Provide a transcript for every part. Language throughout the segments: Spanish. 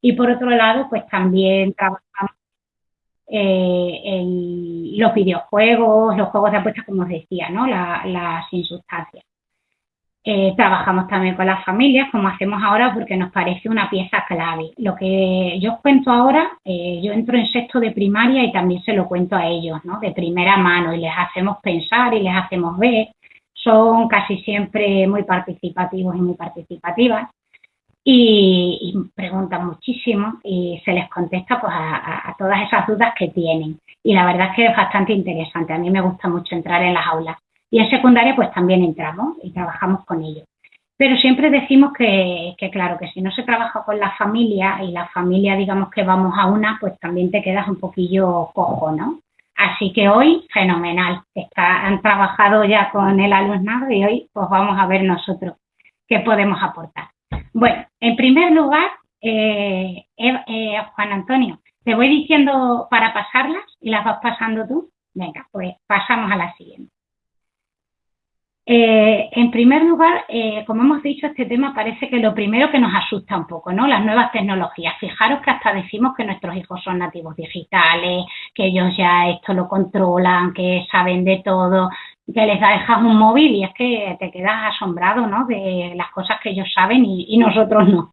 Y por otro lado, pues también trabajamos eh, en los videojuegos, los juegos de apuestas, como os decía, ¿no? las sin sustancias. Eh, trabajamos también con las familias, como hacemos ahora, porque nos parece una pieza clave. Lo que yo os cuento ahora, eh, yo entro en sexto de primaria y también se lo cuento a ellos, ¿no? De primera mano y les hacemos pensar y les hacemos ver. Son casi siempre muy participativos y muy participativas y, preguntan muchísimo y se les contesta pues a, todas esas dudas que tienen. Y la verdad es que es bastante interesante. A mí me gusta mucho entrar en las aulas y en secundaria pues también entramos y trabajamos con ellos. Pero siempre decimos que, claro, que si no se trabaja con la familia y la familia digamos que vamos a una, pues también te quedas un poquillo cojo, ¿no? Así que hoy, fenomenal, Está, han trabajado ya con el alumnado y hoy pues vamos a ver nosotros qué podemos aportar. Bueno, en primer lugar, eh, eh, Juan Antonio, te voy diciendo para pasarlas y las vas pasando tú. Venga, pues pasamos a la siguiente. Eh, en primer lugar, eh, como hemos dicho, este tema parece que lo primero que nos asusta un poco, ¿no? Las nuevas tecnologías. Fijaros que hasta decimos que nuestros hijos son nativos digitales, que ellos ya esto lo controlan, que saben de todo, que les dejas un móvil y es que te quedas asombrado, ¿no? De las cosas que ellos saben y, nosotros no.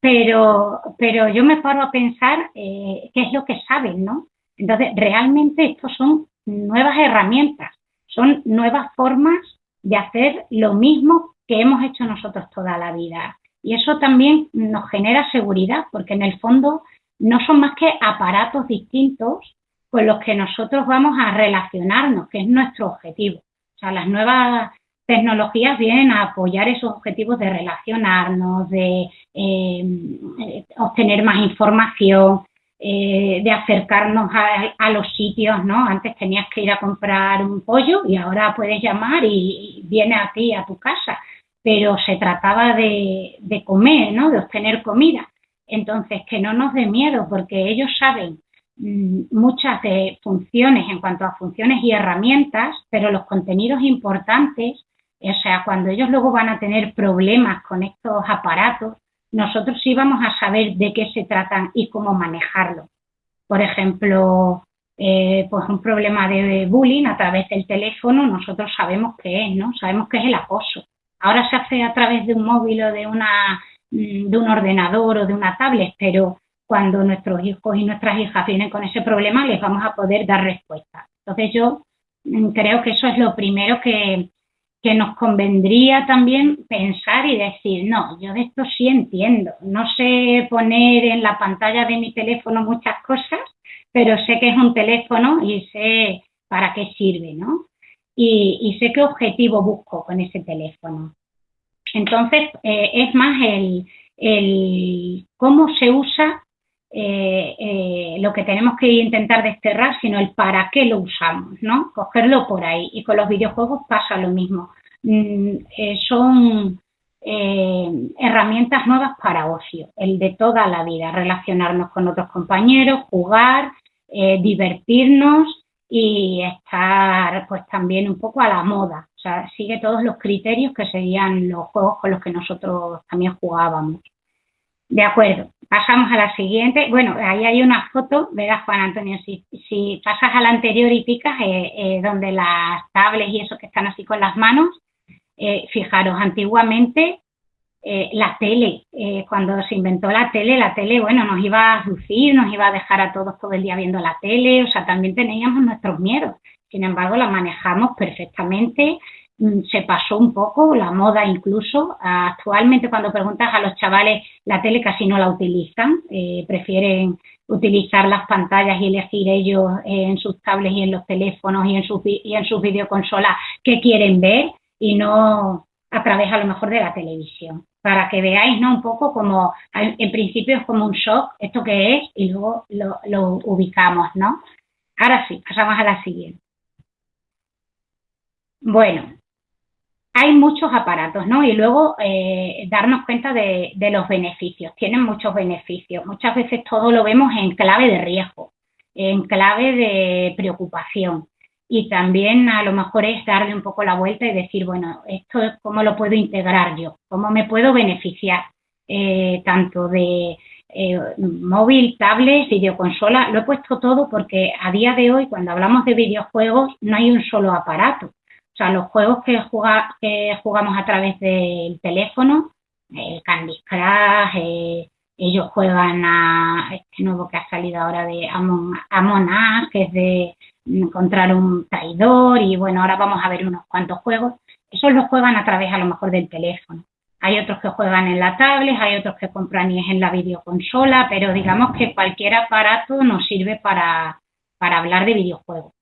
Pero, pero yo me paro a pensar eh, qué es lo que saben, ¿no? Entonces, realmente estos son nuevas herramientas, son nuevas formas de hacer lo mismo que hemos hecho nosotros toda la vida. Y eso también nos genera seguridad, porque en el fondo no son más que aparatos distintos con los que nosotros vamos a relacionarnos, que es nuestro objetivo. O sea, las nuevas tecnologías vienen a apoyar esos objetivos de relacionarnos, de eh, obtener más información, eh, de acercarnos a, los sitios, ¿no? Antes tenías que ir a comprar un pollo y ahora puedes llamar y, viene a ti, a tu casa, pero se trataba de, comer, ¿no? De obtener comida. Entonces, que no nos dé miedo porque ellos saben muchas de funciones en cuanto a funciones y herramientas, pero los contenidos importantes, o sea, cuando ellos luego van a tener problemas con estos aparatos, nosotros sí vamos a saber de qué se tratan y cómo manejarlo. Por ejemplo, eh, pues un problema de bullying a través del teléfono, nosotros sabemos qué es, ¿no? Sabemos qué es el acoso. Ahora se hace a través de un móvil o de, una, mm, de un ordenador o de una tablet, pero cuando nuestros hijos y nuestras hijas vienen con ese problema, les vamos a poder dar respuesta. Entonces yo mm, creo que eso es lo primero que, que nos convendría también pensar y decir, no, yo de esto sí entiendo, no sé poner en la pantalla de mi teléfono muchas cosas, pero sé que es un teléfono y sé para qué sirve, ¿no? Y, sé qué objetivo busco con ese teléfono. Entonces, eh, es más el, cómo se usa eh, eh, lo que tenemos que intentar desterrar, sino el para qué lo usamos, ¿no? Cogerlo por ahí. Y con los videojuegos pasa lo mismo. Mm, eh, son herramientas nuevas para ocio, el de toda la vida, relacionarnos con otros compañeros, jugar, divertirnos y estar pues también un poco a la moda. O sea, sigue todos los criterios que serían los juegos con los que nosotros también jugábamos. De acuerdo, pasamos a la siguiente. Bueno, ahí hay una foto, verás Juan Antonio, si, si pasas a la anterior y picas, eh, eh, donde las tablets y eso que están así con las manos, eh, fijaros, antiguamente la tele, cuando se inventó la tele, la tele, bueno, nos iba a lucir, nos iba a dejar a todos todo el día viendo la tele, o sea, también teníamos nuestros miedos. Sin embargo, la manejamos perfectamente, se pasó un poco, la moda incluso. Actualmente cuando preguntas a los chavales, la tele casi no la utilizan, eh, prefieren utilizar las pantallas y elegir ellos en sus tablets y en los teléfonos y en sus, y en sus videoconsolas qué quieren ver y no a través a lo mejor de la televisión. Para que veáis, ¿no? Un poco como, en principio es como un shock, esto que es, y luego lo ubicamos, ¿no? Ahora sí, pasamos a la siguiente. Bueno, hay muchos aparatos, ¿no? Y luego eh, darnos cuenta de, los beneficios. Tienen muchos beneficios. Muchas veces todo lo vemos en clave de riesgo, en clave de preocupación. Y también a lo mejor es darle un poco la vuelta y decir, bueno, esto cómo lo puedo integrar yo, cómo me puedo beneficiar eh, tanto de eh, móvil, tablet, videoconsola, lo he puesto todo porque a día de hoy, cuando hablamos de videojuegos, no hay un solo aparato. O sea, los juegos que, jugamos a través del teléfono, el Candy Crush, eh, ellos juegan a este nuevo que ha salido ahora de Amon, Amon Us, que es de encontrar un traidor y bueno, ahora vamos a ver unos cuantos juegos. Esos los juegan a través a lo mejor del teléfono. Hay otros que juegan en la tablet, hay otros que compran y es en la videoconsola, pero digamos que cualquier aparato nos sirve para, para hablar de videojuegos.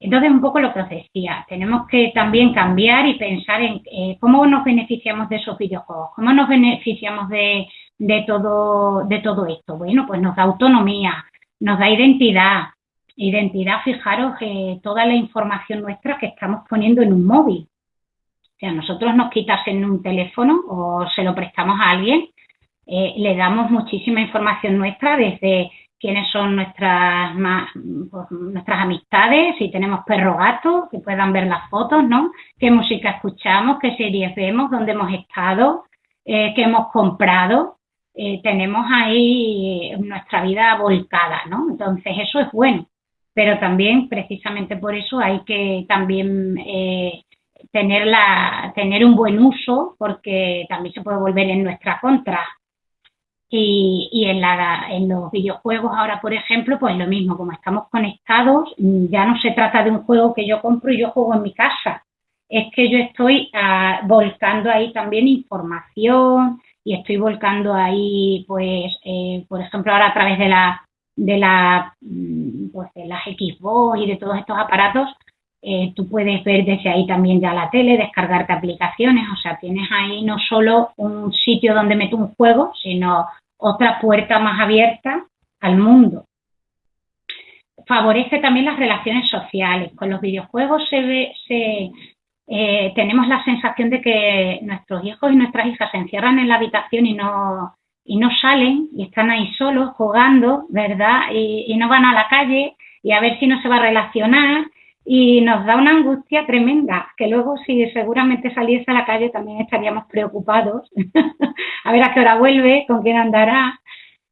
Entonces, un poco lo que os decía, tenemos que también cambiar y pensar en eh, cómo nos beneficiamos de esos videojuegos, cómo nos beneficiamos de, de, todo, de todo esto. Bueno, pues nos da autonomía, nos da identidad. Identidad, fijaros, eh, toda la información nuestra que estamos poniendo en un móvil. O sea, nosotros nos quitasen un teléfono o se lo prestamos a alguien, eh, le damos muchísima información nuestra desde quiénes son nuestras pues, nuestras amistades, si tenemos perro gato, que puedan ver las fotos, ¿no? Qué música escuchamos, qué series vemos, dónde hemos estado, eh, qué hemos comprado. Eh, tenemos ahí nuestra vida volcada, ¿no? Entonces eso es bueno, pero también precisamente por eso hay que también eh, tener, la, tener un buen uso porque también se puede volver en nuestra contra. Y, y en, la, en los videojuegos ahora, por ejemplo, pues lo mismo, como estamos conectados, ya no se trata de un juego que yo compro y yo juego en mi casa, es que yo estoy ah, volcando ahí también información y estoy volcando ahí, pues, eh, por ejemplo, ahora a través de la de la mm, pues de las Xbox y de todos estos aparatos, eh, tú puedes ver desde ahí también ya la tele, descargarte aplicaciones, o sea, tienes ahí no solo un sitio donde meto un juego, sino otra puerta más abierta al mundo. Favorece también las relaciones sociales. Con los videojuegos se, ve, se eh, tenemos la sensación de que nuestros hijos y nuestras hijas se encierran en la habitación y no, y no salen y están ahí solos jugando, ¿verdad? Y, y no van a la calle y a ver si no se va a relacionar y nos da una angustia tremenda, que luego si seguramente saliese a la calle también estaríamos preocupados, a ver a qué hora vuelve, con quién andará,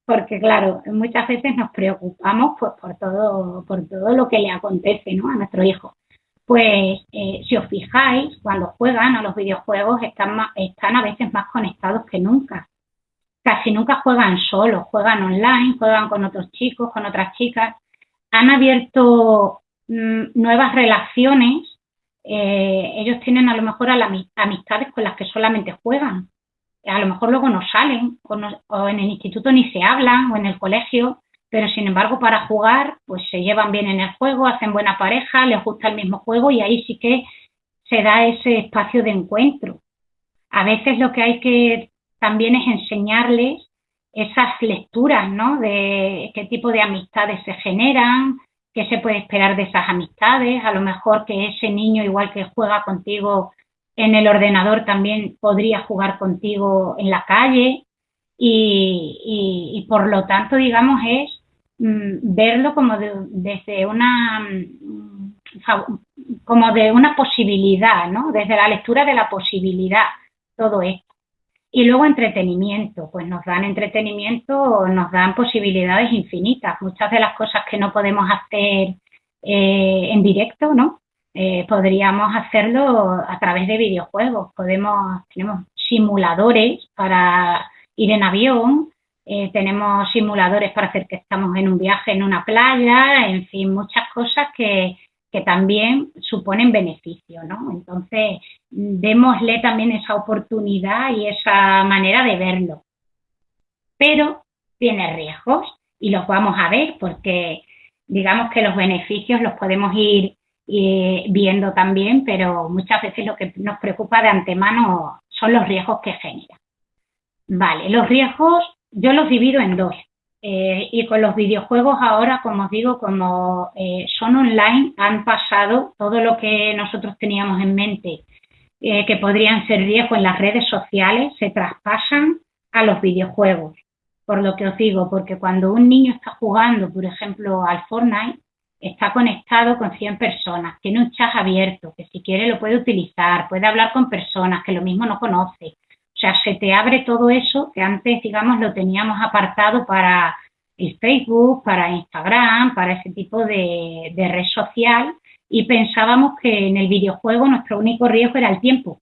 porque claro, muchas veces nos preocupamos pues, por, todo, por todo lo que le acontece ¿no? a nuestro hijo. Pues eh, si os fijáis, cuando juegan a los videojuegos están, están a veces más conectados que nunca. Casi nunca juegan solos, juegan online, juegan con otros chicos, con otras chicas. Han abierto nuevas relaciones, eh, ellos tienen a lo mejor amistades con las que solamente juegan. A lo mejor luego no salen, o, en el instituto ni se hablan, o en el colegio, pero sin embargo para jugar, pues se llevan bien en el juego, hacen buena pareja, les gusta el mismo juego y ahí sí que se da ese espacio de encuentro. A veces lo que hay que también es enseñarles esas lecturas, ¿no? De qué tipo de amistades se generan, qué se puede esperar de esas amistades, a lo mejor que ese niño, igual que juega contigo en el ordenador, también podría jugar contigo en la calle y, por lo tanto, digamos, es mm, verlo como desde una mm, como de una posibilidad, ¿no? Desde la lectura de la posibilidad, todo esto. Y luego entretenimiento, pues nos dan entretenimiento, nos dan posibilidades infinitas. Muchas de las cosas que no podemos hacer eh, en directo, ¿no? Eh, podríamos hacerlo a través de videojuegos. Podemos, tenemos simuladores para ir en avión, eh, tenemos simuladores para hacer que estamos en un viaje en una playa, en fin, muchas cosas que, que también suponen beneficio, ¿no? Entonces, démosle también esa oportunidad y esa manera de verlo. Pero tiene riesgos y los vamos a ver porque digamos que los beneficios los podemos ir viendo también, pero muchas veces lo que nos preocupa de antemano son los riesgos que genera. Vale, los riesgos yo los divido en dos. Eh, y con los videojuegos ahora, como os digo, como eh, son online, han pasado todo lo que nosotros teníamos en mente eh, que podrían ser riesgos en las redes sociales, se traspasan a los videojuegos. Por lo que os digo, porque cuando un niño está jugando, por ejemplo, al Fortnite, está conectado con 100 personas, tiene un chat abierto, que si quiere lo puede utilizar, puede hablar con personas que lo mismo no conoce. O sea, se te abre todo eso que antes, digamos, lo teníamos apartado para el Facebook, para Instagram, para ese tipo de, red social y pensábamos que en el videojuego nuestro único riesgo era el tiempo,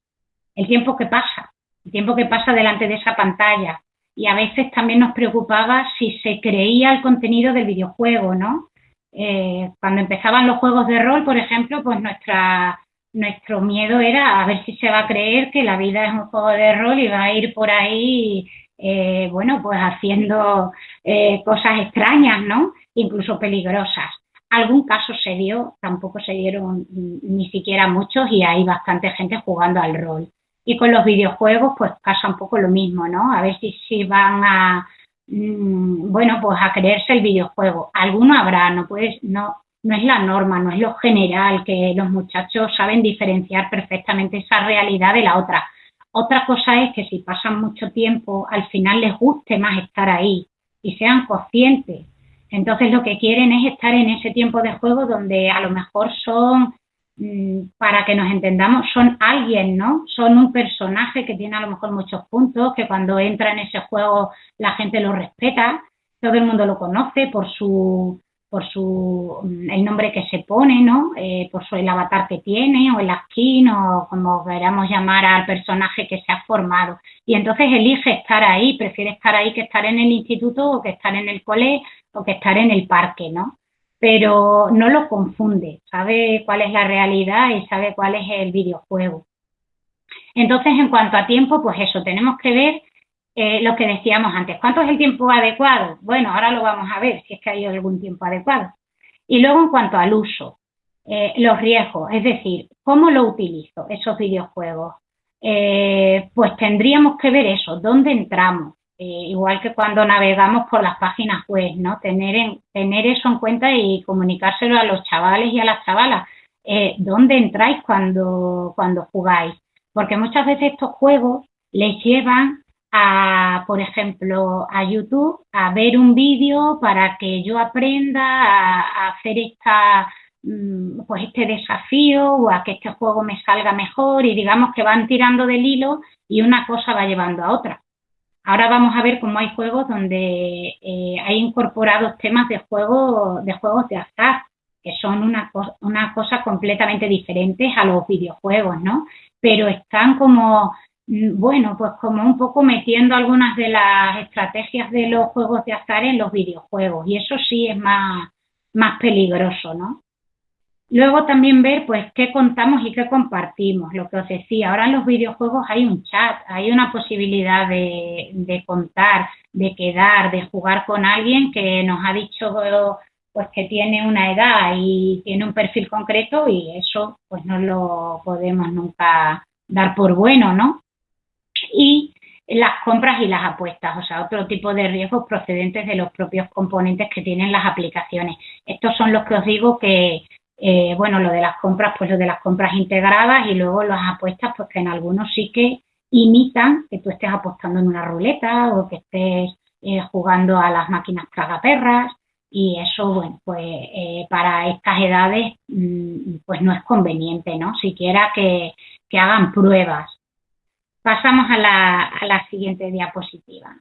el tiempo que pasa, el tiempo que pasa delante de esa pantalla. Y a veces también nos preocupaba si se creía el contenido del videojuego, ¿no? Eh, cuando empezaban los juegos de rol, por ejemplo, pues nuestra, nuestro miedo era a ver si se va a creer que la vida es un juego de rol y va a ir por ahí, eh, bueno, pues haciendo eh, cosas extrañas, ¿no? Incluso peligrosas. Algún caso se dio, tampoco se dieron ni siquiera muchos y hay bastante gente jugando al rol. Y con los videojuegos, pues pasa un poco lo mismo, ¿no? A ver si, si van a, Mm, bueno, pues a creerse el videojuego. Alguno habrá, no puedes, no, no es la norma, no es lo general, que los muchachos saben diferenciar perfectamente esa realidad de la otra. Otra cosa es que si pasan mucho tiempo, al final les guste más estar ahí y sean conscientes. Entonces lo que quieren es estar en ese tiempo de juego donde a lo mejor son Mm, para que nos entendamos, son alguien, ¿no? Son un personaje que tiene a lo mejor muchos puntos, que cuando entra en ese juego la gente lo respeta, todo el mundo lo conoce por su por su el nombre que se pone, ¿no? Eh, por su el avatar que tiene o el skin o como queramos llamar al personaje que se ha formado. Y entonces elige estar ahí, prefiere estar ahí que estar en el instituto o que estar en el cole o que estar en el parque, ¿no? pero no lo confunde, sabe cuál es la realidad y sabe cuál es el videojuego. Entonces, en cuanto a tiempo, pues eso, tenemos que ver eh, lo que decíamos antes. ¿Cuánto es el tiempo adecuado? Bueno, ahora lo vamos a ver, si es que hay algún tiempo adecuado. Y luego, en cuanto al uso, eh, los riesgos, es decir, ¿cómo lo utilizo esos videojuegos? Eh, pues tendríamos que ver eso, dónde entramos, igual que cuando navegamos por las páginas web, ¿no? Tener, en, tener eso en cuenta y comunicárselo a los chavales y a las chavalas. ¿Dónde entráis cuando, cuando jugáis? Porque muchas veces estos juegos les llevan a, por ejemplo, a YouTube a ver un vídeo para que yo aprenda a, hacer esta mm, pues este desafío o a que este juego me salga mejor y digamos que van tirando del hilo y una cosa va llevando a otra. Ahora vamos a ver cómo hay juegos donde eh, hay incorporados temas de juego, de juegos de azar, que son una, una cosa completamente diferentes a los videojuegos, ¿no? Pero están como, bueno, pues como un poco metiendo algunas de las estrategias de los juegos de azar en los videojuegos, y eso sí es más, más peligroso, ¿no? Luego también ver pues qué contamos y qué compartimos, lo que os decía, ahora en los videojuegos hay un chat, hay una posibilidad de, contar, de quedar, de jugar con alguien que nos ha dicho pues que tiene una edad y tiene un perfil concreto y eso pues no lo podemos nunca dar por bueno, ¿no? Y las compras y las apuestas, o sea, otro tipo de riesgos procedentes de los propios componentes que tienen las aplicaciones. Estos son los que os digo que eh, bueno, lo de las compras, pues lo de las compras integradas y luego las apuestas, pues que en algunos sí que imitan que tú estés apostando en una ruleta o que estés eh, jugando a las máquinas tragaperras y eso, bueno, pues eh, para estas edades mm, pues no es conveniente, ¿no? Siquiera que, que hagan pruebas. Pasamos a la, a la siguiente diapositiva.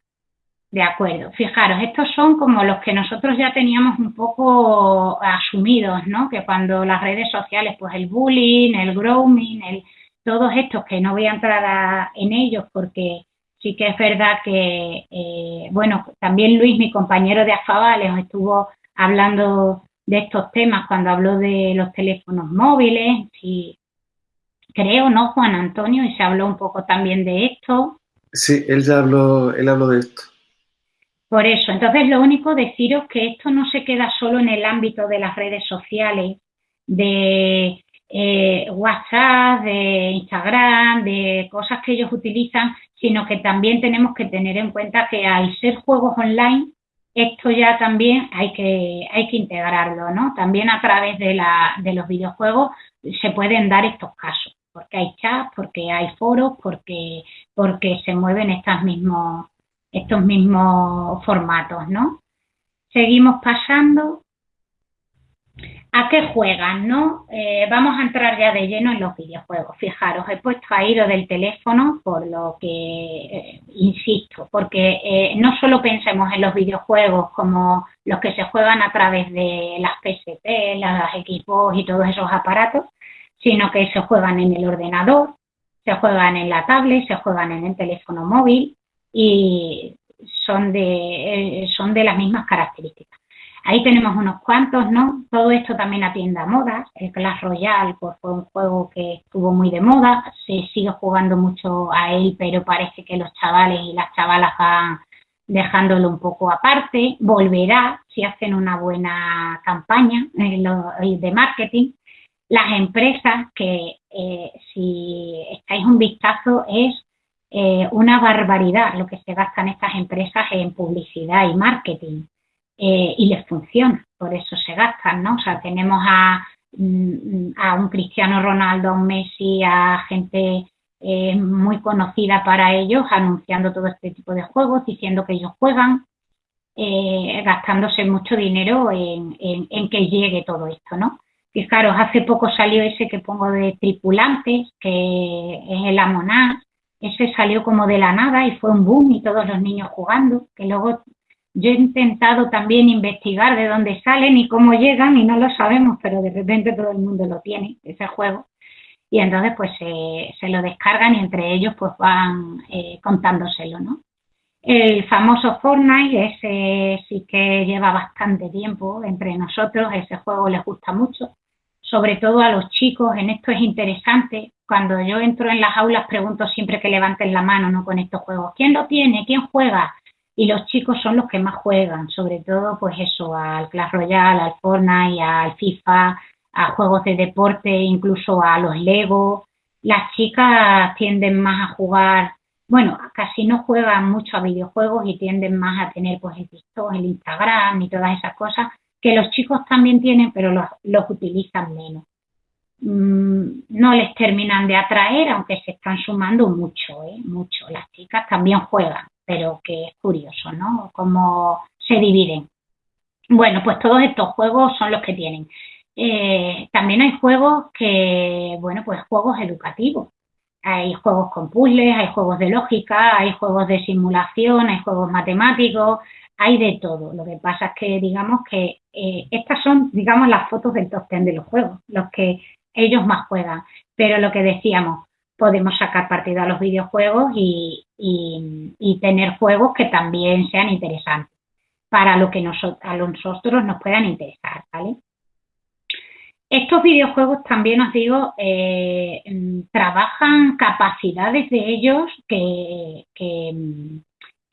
De acuerdo. Fijaros, estos son como los que nosotros ya teníamos un poco asumidos, ¿no? Que cuando las redes sociales, pues el bullying, el grooming, el, todos estos, que no voy a entrar en ellos porque sí que es verdad que, eh, bueno, también Luis, mi compañero de Afabales, estuvo hablando de estos temas cuando habló de los teléfonos móviles, y creo, ¿no, Juan Antonio? Y se habló un poco también de esto. Sí, él ya habló, él habló de esto. Por eso, entonces lo único deciros que esto no se queda solo en el ámbito de las redes sociales, de eh, WhatsApp, de Instagram, de cosas que ellos utilizan, sino que también tenemos que tener en cuenta que al ser juegos online, esto ya también hay que, hay que integrarlo, ¿no? También a través de, la, de los videojuegos se pueden dar estos casos, porque hay chats, porque hay foros, porque, porque se mueven estas mismos estos mismos formatos, ¿no? Seguimos pasando. ¿A qué juegan, no? Eh, vamos a entrar ya de lleno en los videojuegos. Fijaros, he puesto ahí lo del teléfono por lo que, eh, insisto, porque eh, no solo pensemos en los videojuegos como los que se juegan a través de las PSP, las equipos y todos esos aparatos, sino que se juegan en el ordenador, se juegan en la tablet, se juegan en el teléfono móvil y son de, son de las mismas características. Ahí tenemos unos cuantos, ¿no? Todo esto también atiende a modas. El Clash Royale pues, fue un juego que estuvo muy de moda. Se sigue jugando mucho a él, pero parece que los chavales y las chavalas van dejándolo un poco aparte. Volverá si hacen una buena campaña eh, de marketing. Las empresas, que eh, si estáis un vistazo, es eh, una barbaridad lo que se gastan estas empresas en publicidad y marketing eh, y les funciona, por eso se gastan, ¿no? O sea, tenemos a, mm, a un Cristiano Ronaldo, a un Messi, a gente muy conocida para ellos, anunciando todo este tipo de juegos, diciendo que ellos juegan, gastándose mucho dinero en, en, que llegue todo esto, ¿no? Fijaros, hace poco salió ese que pongo de tripulantes, que es el Amonás, ese salió como de la nada y fue un boom y todos los niños jugando, que luego yo he intentado también investigar de dónde salen y cómo llegan y no lo sabemos, pero de repente todo el mundo lo tiene, ese juego. Y entonces pues se lo descargan y entre ellos pues van eh, contándoselo, ¿no? El famoso Fortnite, ese sí que lleva bastante tiempo entre nosotros, ese juego les gusta mucho, sobre todo a los chicos, en esto es interesante, cuando yo entro en las aulas pregunto siempre que levanten la mano, ¿no? Con estos juegos, ¿quién lo tiene? ¿Quién juega? y los chicos son los que más juegan, sobre todo pues eso, al Clash Royale, al Fortnite, al FIFA, a juegos de deporte, incluso a los Lego. Las chicas tienden más a jugar, bueno, casi no juegan mucho a videojuegos y tienden más a tener pues el TikTok, el Instagram y todas esas cosas que los chicos también tienen, pero los, utilizan menos. Mm, no les terminan de atraer, aunque se están sumando mucho, ¿eh? mucho. Las chicas también juegan, pero que es curioso, ¿no? Cómo se dividen. Bueno, pues todos estos juegos son los que tienen. Eh, también hay juegos que, bueno, pues juegos educativos. Hay juegos con puzzles, hay juegos de lógica, hay juegos de simulación, hay juegos matemáticos, hay de todo. Lo que pasa es que, digamos que eh, estas son, digamos, las fotos del top ten de los juegos, los que ellos más juegan. Pero lo que decíamos, podemos sacar partido a los videojuegos y, tener juegos que también sean interesantes para lo que a nosotros nos puedan interesar, ¿vale? Estos videojuegos también os digo, eh, trabajan capacidades de ellos que,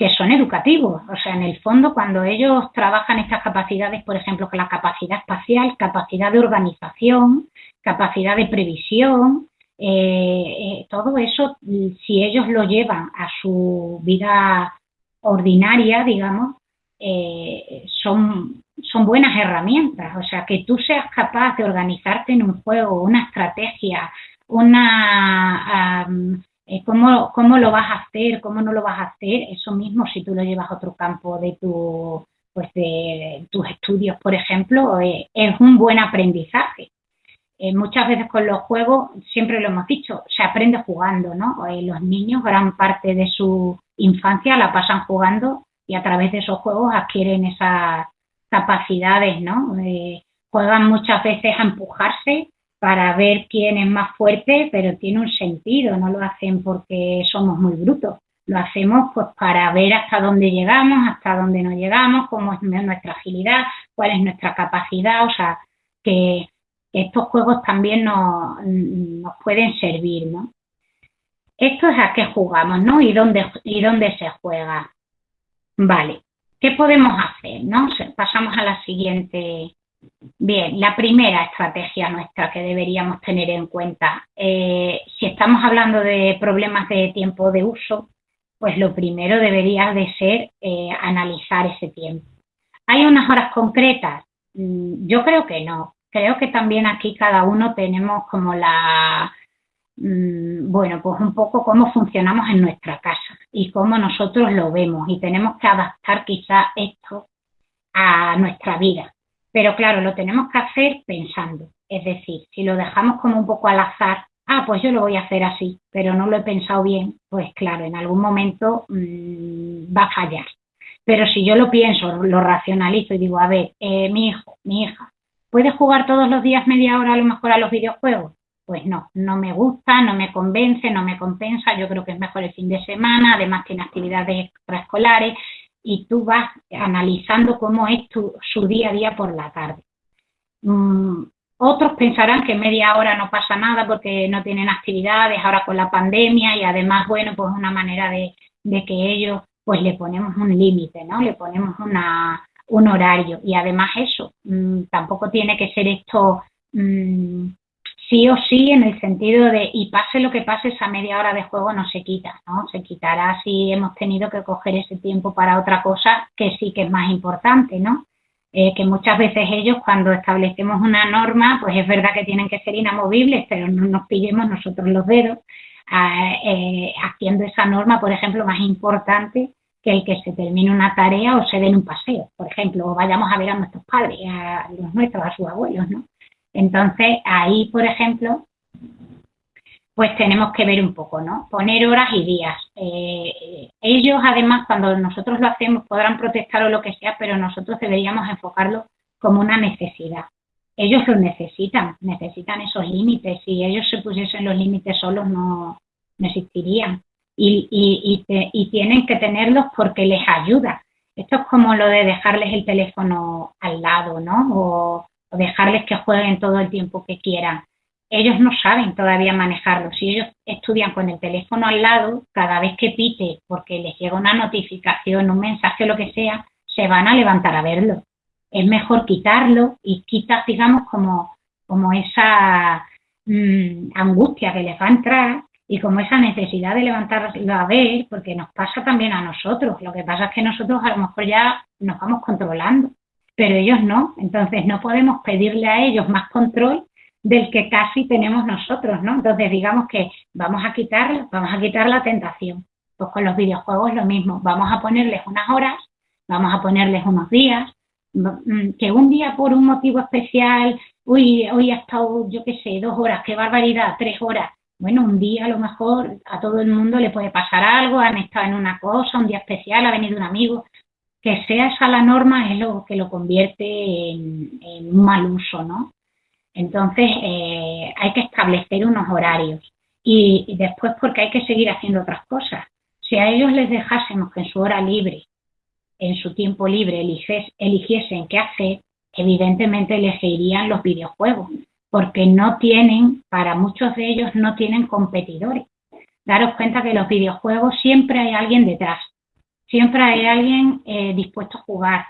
son educativos. O sea, en el fondo, cuando ellos trabajan estas capacidades, por ejemplo, que la capacidad espacial, capacidad de organización, capacidad de previsión, eh, eh, todo eso, si ellos lo llevan a su vida ordinaria, digamos, eh, son, son buenas herramientas. O sea, que tú seas capaz de organizarte en un juego, una estrategia, una... ¿cómo, ¿Cómo lo vas a hacer? ¿Cómo no lo vas a hacer? Eso mismo, si tú lo llevas a otro campo de tu pues de tus estudios, por ejemplo, es un buen aprendizaje. Eh, muchas veces con los juegos, siempre lo hemos dicho, se aprende jugando, ¿no? Eh, los niños gran parte de su infancia la pasan jugando y a través de esos juegos adquieren esas capacidades, ¿no? Eh, juegan muchas veces a empujarse para ver quién es más fuerte, pero tiene un sentido, no lo hacen porque somos muy brutos, lo hacemos pues para ver hasta dónde llegamos, hasta dónde no llegamos, cómo es nuestra agilidad, cuál es nuestra capacidad, o sea, que estos juegos también nos, pueden servir, ¿no? Esto es a qué jugamos, ¿no? Y dónde, y dónde se juega. Vale, ¿qué podemos hacer, no? Pasamos a la siguiente. Bien, la primera estrategia nuestra que deberíamos tener en cuenta. Eh, si estamos hablando de problemas de tiempo de uso, pues lo primero debería de ser eh, analizar ese tiempo. ¿Hay unas horas concretas? Mm, yo creo que no creo que también aquí cada uno tenemos como la, mm, bueno, pues un poco cómo funcionamos en nuestra casa y cómo nosotros lo vemos y tenemos que adaptar quizá esto a nuestra vida. Pero claro, lo tenemos que hacer pensando. Es decir, si lo dejamos como un poco al azar, ah, pues yo lo voy a hacer así, pero no lo he pensado bien, pues claro, en algún momento mmm, va a fallar. Pero si yo lo pienso, lo racionalizo y digo, a ver, eh, mi hijo, mi hija, ¿puede jugar todos los días media hora a lo mejor a los videojuegos? Pues no, no me gusta, no me convence, no me compensa, yo creo que es mejor el fin de semana, además tiene actividades extraescolares y tú vas analizando cómo es tu, su día a día por la tarde. Mm, otros pensarán que media hora no pasa nada porque no tienen actividades ahora con la pandemia y además, bueno, pues una manera de, que ellos, pues le ponemos un límite, ¿no? Le ponemos una, un horario y además eso, mm, tampoco tiene que ser esto mm, sí o sí en el sentido de, y pase lo que pase, esa media hora de juego no se quita, ¿no? Se quitará si hemos tenido que coger ese tiempo para otra cosa que sí que es más importante, ¿no? Eh, que muchas veces ellos cuando establecemos una norma, pues es verdad que tienen que ser inamovibles, pero no nos pillemos nosotros los dedos eh, haciendo esa norma, por ejemplo, más importante que el que se termine una tarea o se den un paseo, por ejemplo, o vayamos a ver a nuestros padres, a los nuestros, a sus abuelos, ¿no? Entonces, ahí, por ejemplo, pues tenemos que ver un poco, ¿no? Poner horas y días. Eh, ellos, además, cuando nosotros lo hacemos, podrán protestar o lo que sea, pero nosotros deberíamos enfocarlo como una necesidad. Ellos lo necesitan, necesitan esos límites. Si ellos se pusiesen los límites solos, no, existirían. Y, y, y, tienen que tenerlos porque les ayuda. Esto es como lo de dejarles el teléfono al lado, ¿no? o dejarles que jueguen todo el tiempo que quieran ellos no saben todavía manejarlo. Si ellos estudian con el teléfono al lado, cada vez que pite porque les llega una notificación, un mensaje, lo que sea, se van a levantar a verlo. Es mejor quitarlo y quitar, digamos, como, como esa mm, angustia que les va a entrar y como esa necesidad de levantarlo a ver, porque nos pasa también a nosotros. Lo que pasa es que nosotros a lo mejor ya nos vamos controlando, pero ellos no. Entonces no podemos pedirle a ellos más control del que casi tenemos nosotros, ¿no? Entonces digamos que vamos a quitar, vamos a quitar la tentación. Pues con los videojuegos lo mismo, vamos a ponerles unas horas, vamos a ponerles unos días, que un día por un motivo especial, uy, hoy ha estado, yo qué sé, dos horas, qué barbaridad, tres horas. Bueno, un día a lo mejor a todo el mundo le puede pasar algo, han estado en una cosa, un día especial, ha venido un amigo, que sea esa la norma es lo que lo convierte en, un mal uso, ¿no? Entonces, eh, hay que establecer unos horarios y, después porque hay que seguir haciendo otras cosas. Si a ellos les dejásemos que en su hora libre, en su tiempo libre, eligiesen qué hacer, evidentemente elegirían los videojuegos, porque no tienen, para muchos de ellos no tienen competidores. Daros cuenta que los videojuegos siempre hay alguien detrás, siempre hay alguien eh, dispuesto a jugar,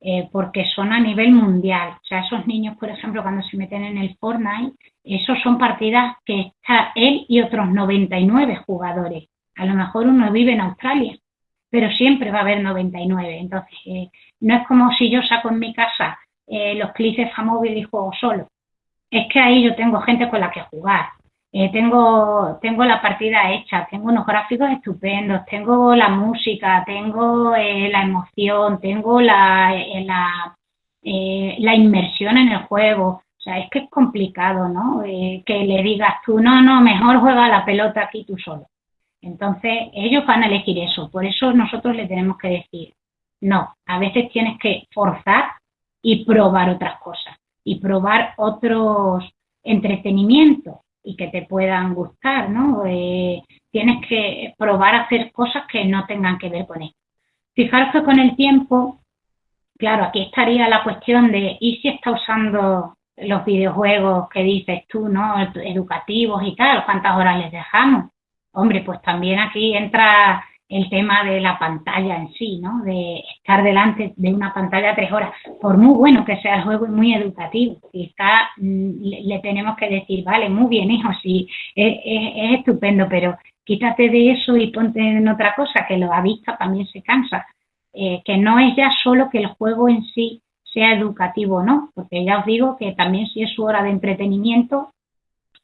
eh, porque son a nivel mundial. O sea, esos niños, por ejemplo, cuando se meten en el Fortnite, esos son partidas que está él y otros 99 jugadores. A lo mejor uno vive en Australia, pero siempre va a haber 99. Entonces, eh, no es como si yo saco en mi casa eh, los clics de Famóvil y juego solo. Es que ahí yo tengo gente con la que jugar. Eh, tengo, tengo la partida hecha, tengo unos gráficos estupendos, tengo la música, tengo eh, la emoción, tengo la, eh, la, la, inmersión en el juego. O sea, es que es complicado, ¿no? que le digas tú, no, no, mejor juega la pelota aquí tú solo. Entonces, ellos van a elegir eso. Por eso nosotros le tenemos que decir, no, a veces tienes que forzar y probar otras cosas y probar otros entretenimientos y que te puedan gustar, ¿no? Eh, tienes que probar a hacer cosas que no tengan que ver con esto. Fijaros que con el tiempo, claro, aquí estaría la cuestión de, ¿y si está usando los videojuegos que dices tú, ¿no? Educativos y tal, ¿cuántas horas les dejamos? Hombre, pues también aquí entra el tema de la pantalla en sí, ¿no? De estar delante de una pantalla tres horas, por muy bueno que sea el juego y muy educativo, si está, mm, le, tenemos que decir, vale, muy bien, hijo, sí, es, estupendo, pero quítate de eso y ponte en otra cosa, que lo ha visto también se cansa, eh, que no es ya solo que el juego en sí sea educativo, ¿no? Porque ya os digo que también si es su hora de entretenimiento,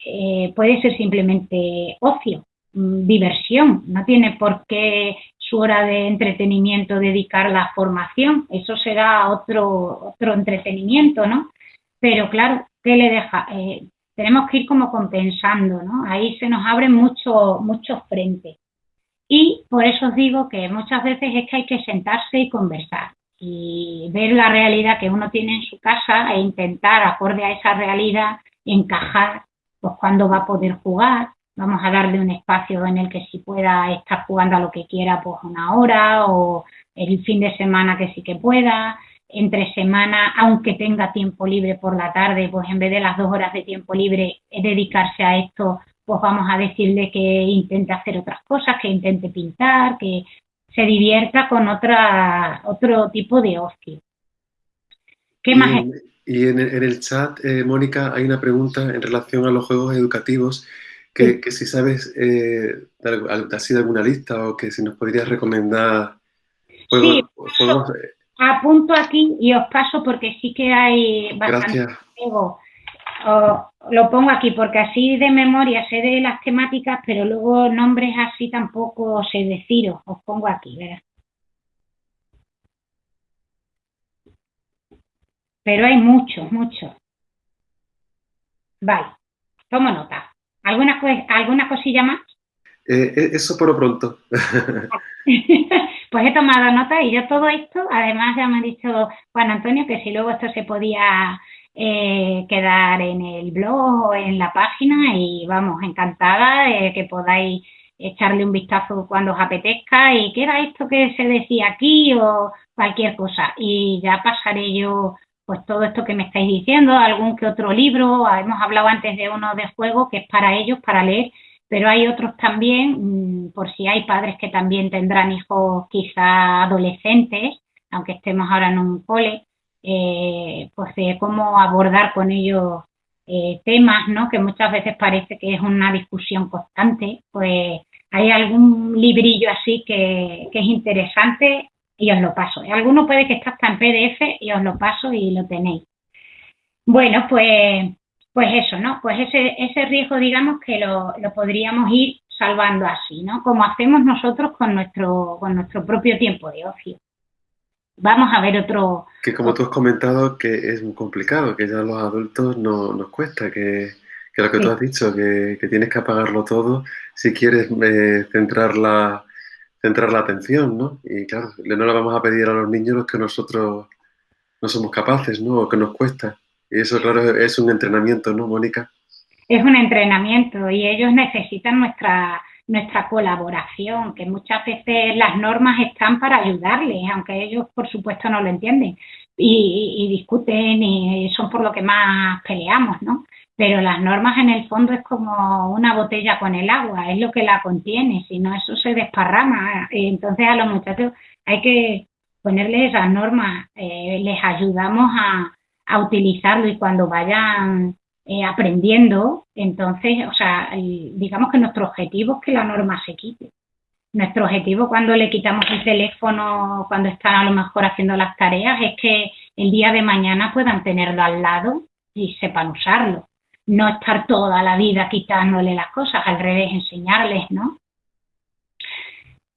eh, puede ser simplemente ocio, diversión, no tiene por qué su hora de entretenimiento dedicarla a formación, eso será otro, otro entretenimiento, ¿no? Pero claro, ¿qué le deja? Eh, tenemos que ir como compensando, ¿no? Ahí se nos abren muchos muchos frentes. Y por eso os digo que muchas veces es que hay que sentarse y conversar y ver la realidad que uno tiene en su casa e intentar, acorde a esa realidad, encajar pues cuándo va a poder jugar. Vamos a darle un espacio en el que si pueda estar jugando a lo que quiera, pues una hora o el fin de semana que sí que pueda. Entre semana, aunque tenga tiempo libre por la tarde, pues en vez de las dos horas de tiempo libre, dedicarse a esto, pues vamos a decirle que intente hacer otras cosas, que intente pintar, que se divierta con otra, otro tipo de ocio. ¿Qué más? Y en, el chat, eh, Mónica, hay una pregunta en relación a los juegos educativos, que, si sabes eh, así de alguna lista o que si nos podrías recomendar juegos. Sí, apunto aquí y os paso porque sí que hay bastante juegos. lo pongo aquí porque así de memoria sé de las temáticas, pero luego nombres así tampoco sé deciros. Os pongo aquí, ¿verdad? pero hay muchos, muchos. Vale, tomo nota. ¿Alguna, ¿alguna cosilla más? Eh, eh, eso por lo pronto. pues he tomado nota y yo todo esto, además ya me ha dicho Juan Antonio que si luego esto se podía eh, quedar en el blog o en la página y vamos, encantada de que podáis echarle un vistazo cuando os apetezca y qué era esto que se decía aquí o cualquier cosa y ya pasaré yo pues todo esto que me estáis diciendo, algún que otro libro, hemos hablado antes de uno de juego que es para ellos, para leer, pero hay otros también, mm, por si hay padres que también tendrán hijos quizá adolescentes, aunque estemos ahora en un cole, eh, pues de cómo abordar con ellos eh, temas, ¿no? Que muchas veces parece que es una discusión constante, pues hay algún librillo así que, que es interesante y os lo paso. Alguno puede que esté hasta en PDF y os lo paso y lo tenéis. Bueno, pues, pues eso, ¿no? Pues ese, ese riesgo, digamos, que lo, lo podríamos ir salvando así, ¿no? Como hacemos nosotros con nuestro, con nuestro propio tiempo de ocio. Vamos a ver otro... Que como tú has comentado, que es muy complicado, que ya a los adultos no, nos cuesta, que, que lo que tú has dicho, que, que, tienes que apagarlo todo si quieres eh, centrar la, centrar la atención, ¿no? Y claro, no le vamos a pedir a los niños los que nosotros no somos capaces, ¿no? O que nos cuesta. Y eso, claro, es un entrenamiento, ¿no, Mónica? Es un entrenamiento y ellos necesitan nuestra, nuestra colaboración, que muchas veces las normas están para ayudarles, aunque ellos, por supuesto, no lo entienden y, y discuten y son por lo que más peleamos, ¿no? Pero las normas en el fondo es como una botella con el agua, es lo que la contiene, si no eso se desparrama. Entonces a los muchachos hay que ponerles esas normas, eh, les ayudamos a, utilizarlo y cuando vayan eh, aprendiendo, entonces, o sea, digamos que nuestro objetivo es que la norma se quite. Nuestro objetivo cuando le quitamos el teléfono, cuando están a lo mejor haciendo las tareas, es que el día de mañana puedan tenerlo al lado y sepan usarlo no estar toda la vida quitándole las cosas, al revés, enseñarles, ¿no?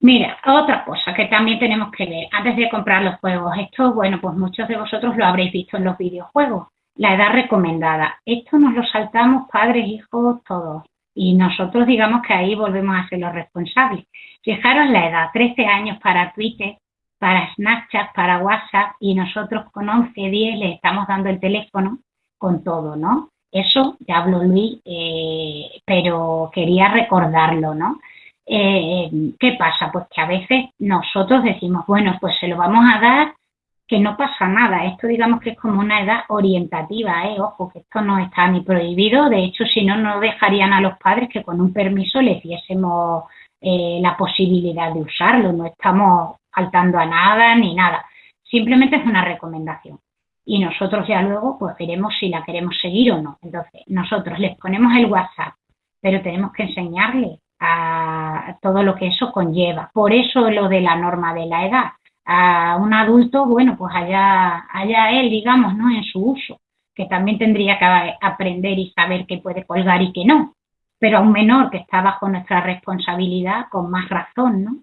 Mira, otra cosa que también tenemos que ver antes de comprar los juegos. Esto, bueno, pues muchos de vosotros lo habréis visto en los videojuegos. La edad recomendada. Esto nos lo saltamos padres, hijos, todos. Y nosotros digamos que ahí volvemos a ser los responsables. Fijaros la edad, 13 años para Twitter, para Snapchat, para WhatsApp, y nosotros con 11, 10 le estamos dando el teléfono con todo, ¿no? Eso ya habló Luis, eh, pero quería recordarlo, ¿no? Eh, ¿Qué pasa? Pues que a veces nosotros decimos, bueno, pues se lo vamos a dar, que no pasa nada. Esto digamos que es como una edad orientativa, ¿eh? Ojo, que esto no está ni prohibido. De hecho, si no, no dejarían a los padres que con un permiso les diésemos la posibilidad de usarlo. No estamos faltando a nada ni nada. Simplemente es una recomendación y nosotros ya luego pues veremos si la queremos seguir o no. Entonces, nosotros les ponemos el WhatsApp, pero tenemos que enseñarle a todo lo que eso conlleva. Por eso lo de la norma de la edad. A un adulto, bueno, pues allá, allá él, digamos, ¿no? En su uso, que también tendría que aprender y saber qué puede colgar y qué no. Pero a un menor que está bajo nuestra responsabilidad, con más razón, ¿no?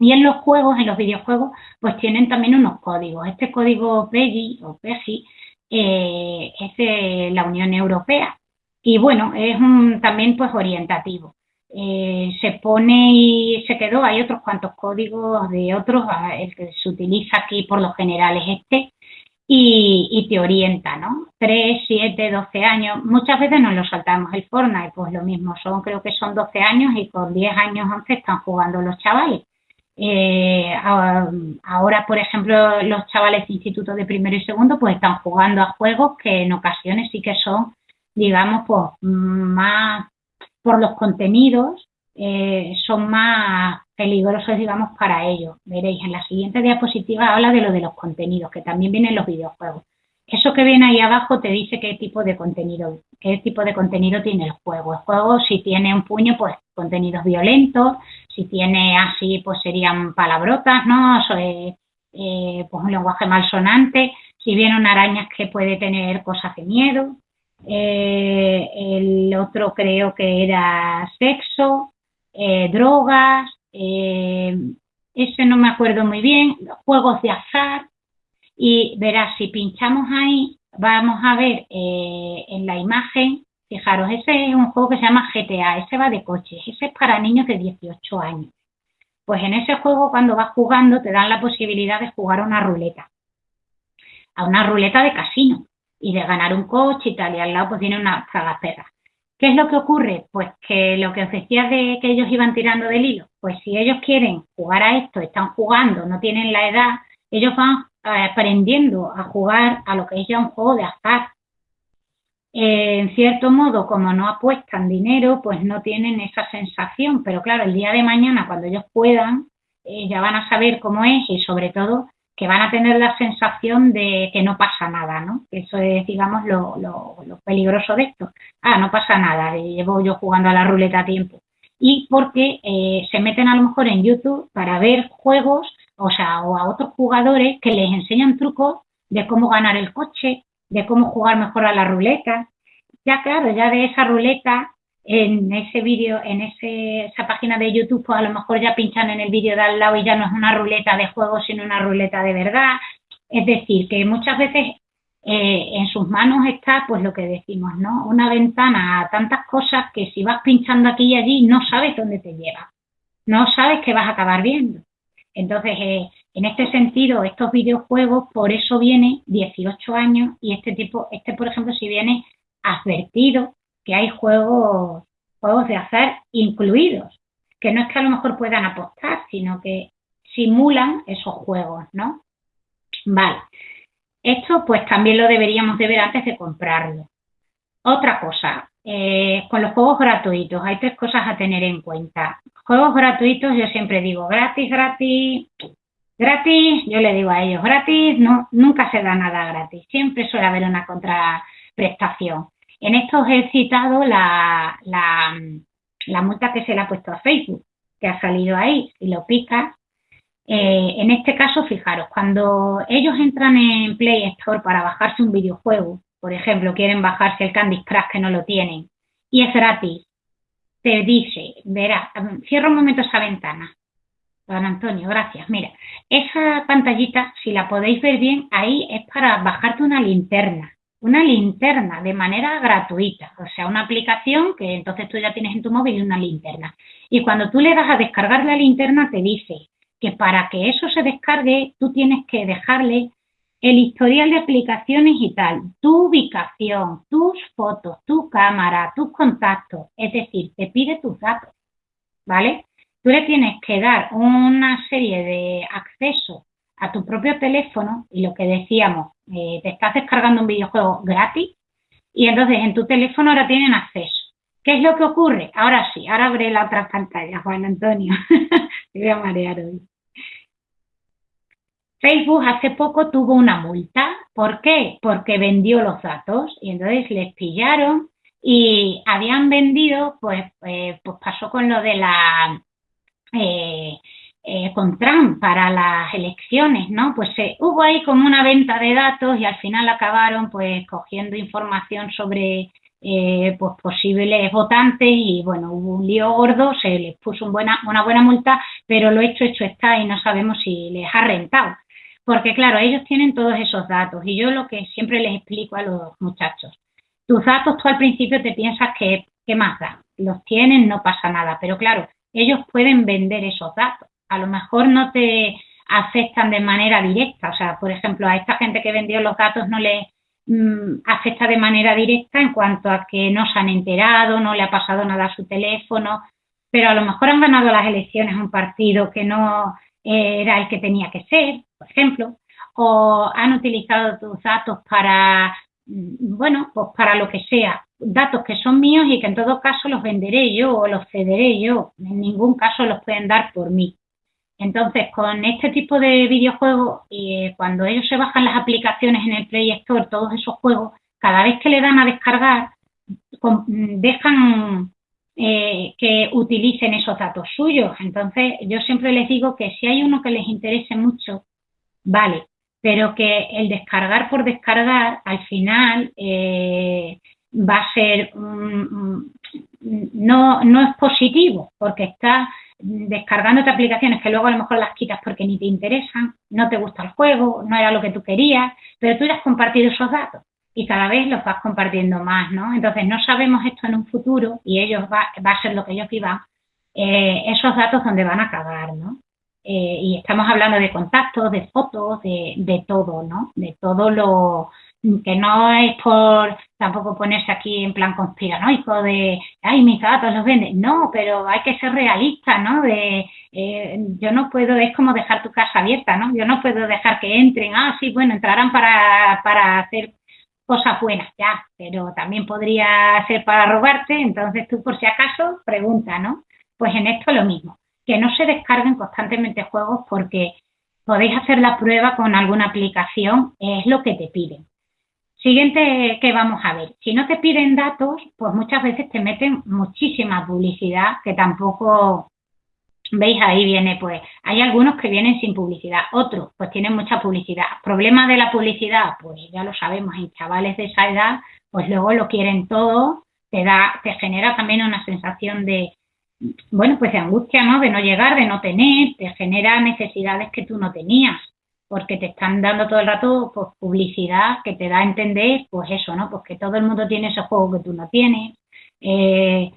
Y en los juegos, en los videojuegos, pues tienen también unos códigos. Este código PEGI o PEGI eh, es de la Unión Europea y bueno, es un, también pues orientativo. Eh, se pone y se quedó, hay otros cuantos códigos de otros, el que se utiliza aquí por lo general es este, y, te orienta, ¿no? 3, 7, 12 años, muchas veces nos lo saltamos el Fortnite, pues lo mismo, son creo que son 12 años y con 10 años 11 están jugando los chavales. Eh, ahora, por ejemplo, los chavales de instituto de primero y segundo pues están jugando a juegos que en ocasiones sí que son, digamos, pues más por los contenidos, eh, son más peligrosos, digamos, para ellos. Veréis, en la siguiente diapositiva habla de lo de los contenidos, que también vienen los videojuegos. Eso que viene ahí abajo te dice qué tipo de contenido, qué tipo de contenido tiene el juego. El juego, si tiene un puño, pues contenidos violentos, si tiene así, pues serían palabrotas, ¿no? Eh, eh, pues un lenguaje malsonante, si viene una araña que puede tener cosas de miedo, eh, el otro creo que era sexo, drogas, ese no me acuerdo muy bien, juegos de azar, y verás, si pinchamos ahí, vamos a ver en la imagen Fijaros, ese es un juego que se llama GTA, ese va de coches, ese es para niños de 18 años. Pues en ese juego cuando vas jugando te dan la posibilidad de jugar a una ruleta, a una ruleta de casino y de ganar un coche y tal, y al lado pues tiene una tragaperra. ¿Qué es lo que ocurre? Pues que lo que os decía de que ellos iban tirando del hilo, pues si ellos quieren jugar a esto, están jugando, no tienen la edad, ellos van eh, aprendiendo a jugar a lo que es ya un juego de azar, eh, en cierto modo, como no apuestan dinero, pues no tienen esa sensación, pero claro, el día de mañana, cuando ellos puedan, eh, ya van a saber cómo es y sobre todo que van a tener la sensación de que no pasa nada, ¿no? Eso es, digamos, lo, lo, peligroso de esto. Ah, no pasa nada, llevo yo jugando a la ruleta a tiempo. Y porque eh, se meten a lo mejor en YouTube para ver juegos, o sea, o a otros jugadores que les enseñan trucos de cómo ganar el coche, de cómo jugar mejor a la ruleta. Ya claro, ya de esa ruleta, en ese vídeo, en ese, esa página de YouTube, pues a lo mejor ya pinchan en el vídeo de al lado y ya no es una ruleta de juego, sino una ruleta de verdad. Es decir, que muchas veces eh, en sus manos está, pues lo que decimos, ¿no? Una ventana a tantas cosas que si vas pinchando aquí y allí no sabes dónde te lleva. No sabes qué vas a acabar viendo. Entonces, eh, en este sentido, estos videojuegos, por eso viene 18 años y este tipo, este por ejemplo, si viene advertido que hay juegos, juegos de hacer incluidos, que no es que a lo mejor puedan apostar, sino que simulan esos juegos, ¿no? Vale. Esto pues también lo deberíamos de ver antes de comprarlo. Otra cosa, eh, con los juegos gratuitos hay tres cosas a tener en cuenta. Juegos gratuitos, yo siempre digo gratis, gratis, Gratis, yo le digo a ellos, gratis, no, nunca se da nada gratis, siempre suele haber una contraprestación. En esto os he citado la, multa que se le ha puesto a Facebook, que ha salido ahí, si lo picas. Eh, en este caso, fijaros, cuando ellos entran en Play Store para bajarse un videojuego, por ejemplo, quieren bajarse el Candy Crush que no lo tienen, y es gratis, te dice, verá, cierra un momento esa ventana, Don Antonio, gracias. Mira, esa pantallita, si la podéis ver bien, ahí es para bajarte una linterna. Una linterna de manera gratuita. O sea, una aplicación que entonces tú ya tienes en tu móvil una linterna. Y cuando tú le das a descargar la linterna, te dice que para que eso se descargue, tú tienes que dejarle el historial de aplicaciones y tal, tu ubicación, tus fotos, tu cámara, tus contactos. Es decir, te pide tus datos. ¿Vale? Tú le tienes que dar una serie de accesos a tu propio teléfono y lo que decíamos, eh, te estás descargando un videojuego gratis y entonces en tu teléfono ahora tienen acceso. ¿Qué es lo que ocurre? Ahora sí, ahora abre la otra pantalla, Juan Antonio. Te voy a marear hoy. Facebook hace poco tuvo una multa. ¿Por qué? Porque vendió los datos y entonces les pillaron y habían vendido, pues, eh, pues pasó con lo de la eh, eh, con Trump para las elecciones, ¿no? Pues eh, hubo ahí como una venta de datos y al final acabaron pues cogiendo información sobre eh, pues posibles votantes y bueno, hubo un lío gordo, se les puso una buena multa, pero lo hecho, hecho está y no sabemos si les ha rentado. Porque claro, ellos tienen todos esos datos y yo lo que siempre les explico a los muchachos, tus datos tú al principio te piensas que, ¿qué más da? Los tienen, no pasa nada, pero claro, ellos pueden vender esos datos. A lo mejor no te afectan de manera directa, o sea, por ejemplo, a esta gente que vendió los datos no le mm, afecta de manera directa en cuanto a que no se han enterado, no le ha pasado nada a su teléfono, pero a lo mejor han ganado las elecciones un partido que no eh, era el que tenía que ser, por ejemplo, o han utilizado tus datos para, mm, bueno, pues para lo que sea, datos que son míos y que en todo caso los venderé yo o los cederé yo, en ningún caso los pueden dar por mí. Entonces, con este tipo de videojuegos, eh, cuando ellos se bajan las aplicaciones en el Play Store, todos esos juegos, cada vez que le dan a descargar, dejan eh, que utilicen esos datos suyos. Entonces, yo siempre les digo que si hay uno que les interese mucho, vale, pero que el descargar por descargar, al final, eh, va a ser, no, no es positivo, porque está descargándote aplicaciones que luego a lo mejor las quitas porque ni te interesan, no te gusta el juego, no era lo que tú querías, pero tú ya has compartido esos datos y cada vez los vas compartiendo más, ¿no? Entonces no sabemos esto en un futuro y ellos va, va a ser lo que ellos vivan, eh, esos datos donde van a acabar, ¿no? Eh, y estamos hablando de contactos, de fotos, de, de todo, ¿no? De todo lo, que no es por tampoco ponerse aquí en plan conspiranoico de, ay, mis datos los venden. No, pero hay que ser realista, ¿no? De, eh, yo no puedo, es como dejar tu casa abierta, ¿no? Yo no puedo dejar que entren, ah, sí, bueno, entrarán para, para hacer cosas buenas, ya, pero también podría ser para robarte, entonces tú por si acaso pregunta, ¿no? Pues en esto lo mismo, que no se descarguen constantemente juegos porque podéis hacer la prueba con alguna aplicación, es lo que te piden Siguiente que vamos a ver, si no te piden datos, pues muchas veces te meten muchísima publicidad que tampoco veis ahí viene, pues hay algunos que vienen sin publicidad, otros pues tienen mucha publicidad. Problema de la publicidad, pues ya lo sabemos, en chavales de esa edad, pues luego lo quieren todo, te da, te genera también una sensación de, bueno, pues de angustia, ¿no? De no llegar, de no tener, te genera necesidades que tú no tenías porque te están dando todo el rato pues, publicidad que te da a entender, pues eso, ¿no? Pues que todo el mundo tiene ese juego que tú no tienes, eh,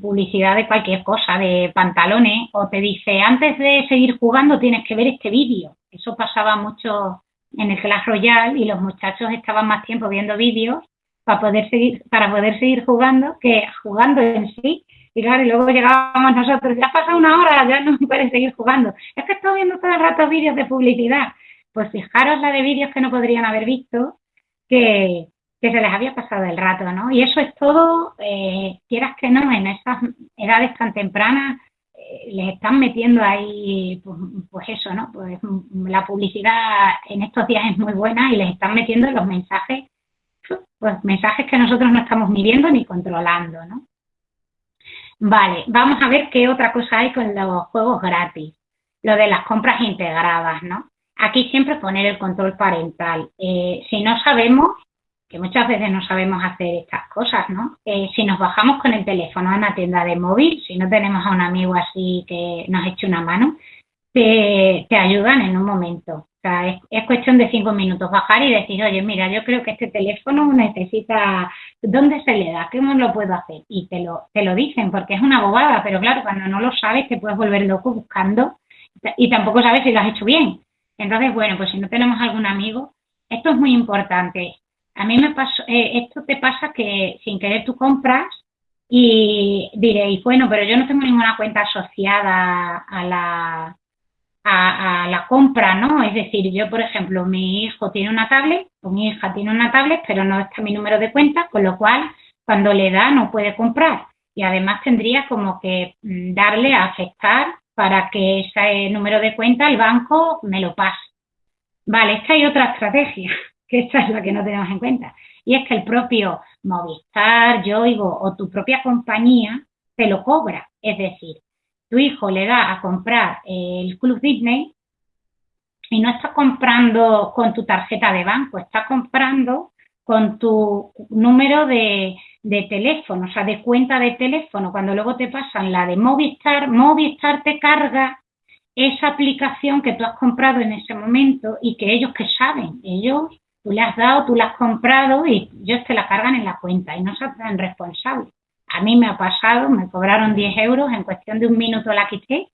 publicidad de cualquier cosa, de pantalones, o te dice, antes de seguir jugando tienes que ver este vídeo. Eso pasaba mucho en el Clash Royale y los muchachos estaban más tiempo viendo vídeos para poder seguir, para poder seguir jugando que jugando en sí. Y claro, y luego llegábamos nosotros, ya ha pasado una hora, ya no pueden seguir jugando. Es que estoy viendo todo el rato vídeos de publicidad pues fijaros la de vídeos que no podrían haber visto, que, se les había pasado el rato, ¿no? Y eso es todo, eh, quieras que no, en esas edades tan tempranas eh, les están metiendo ahí, pues, pues, eso, ¿no? Pues la publicidad en estos días es muy buena y les están metiendo los mensajes, pues mensajes que nosotros no estamos ni viendo ni controlando, ¿no? Vale, vamos a ver qué otra cosa hay con los juegos gratis, lo de las compras integradas, ¿no? Aquí siempre poner el control parental. Eh, si no sabemos, que muchas veces no sabemos hacer estas cosas, ¿no? Eh, si nos bajamos con el teléfono a una tienda de móvil, si no tenemos a un amigo así que nos eche una mano, te, ayudan en un momento. O sea, es, cuestión de cinco minutos bajar y decir, oye, mira, yo creo que este teléfono necesita, ¿dónde se le da? ¿Cómo lo puedo hacer? Y te lo, te lo dicen, porque es una bobada, pero claro, cuando no lo sabes te puedes volver loco buscando y tampoco sabes si lo has hecho bien. Entonces, bueno, pues si no tenemos algún amigo, esto es muy importante. A mí me pasó, eh, esto te pasa que sin querer tú compras y diréis, bueno, pero yo no tengo ninguna cuenta asociada a la, a, la compra, ¿no? Es decir, yo, por ejemplo, mi hijo tiene una tablet, o mi hija tiene una tablet, pero no está mi número de cuenta, con lo cual, cuando le da, no puede comprar. Y además tendría como que mm, darle a aceptar para que ese número de cuenta el banco me lo pase. Vale, es que hay otra estrategia, que esta es la que no tenemos en cuenta, y es que el propio Movistar, Yoigo o tu propia compañía te lo cobra. Es decir, tu hijo le da a comprar el Club Disney y no está comprando con tu tarjeta de banco, está comprando con tu número de, de teléfono, o sea, de cuenta de teléfono, cuando luego te pasan la de Movistar, Movistar te carga esa aplicación que tú has comprado en ese momento y que ellos que saben, ellos, tú le has dado, tú la has comprado y ellos te la cargan en la cuenta y no se hacen responsables. A mí me ha pasado, me cobraron 10 euros, en cuestión de un minuto la quité,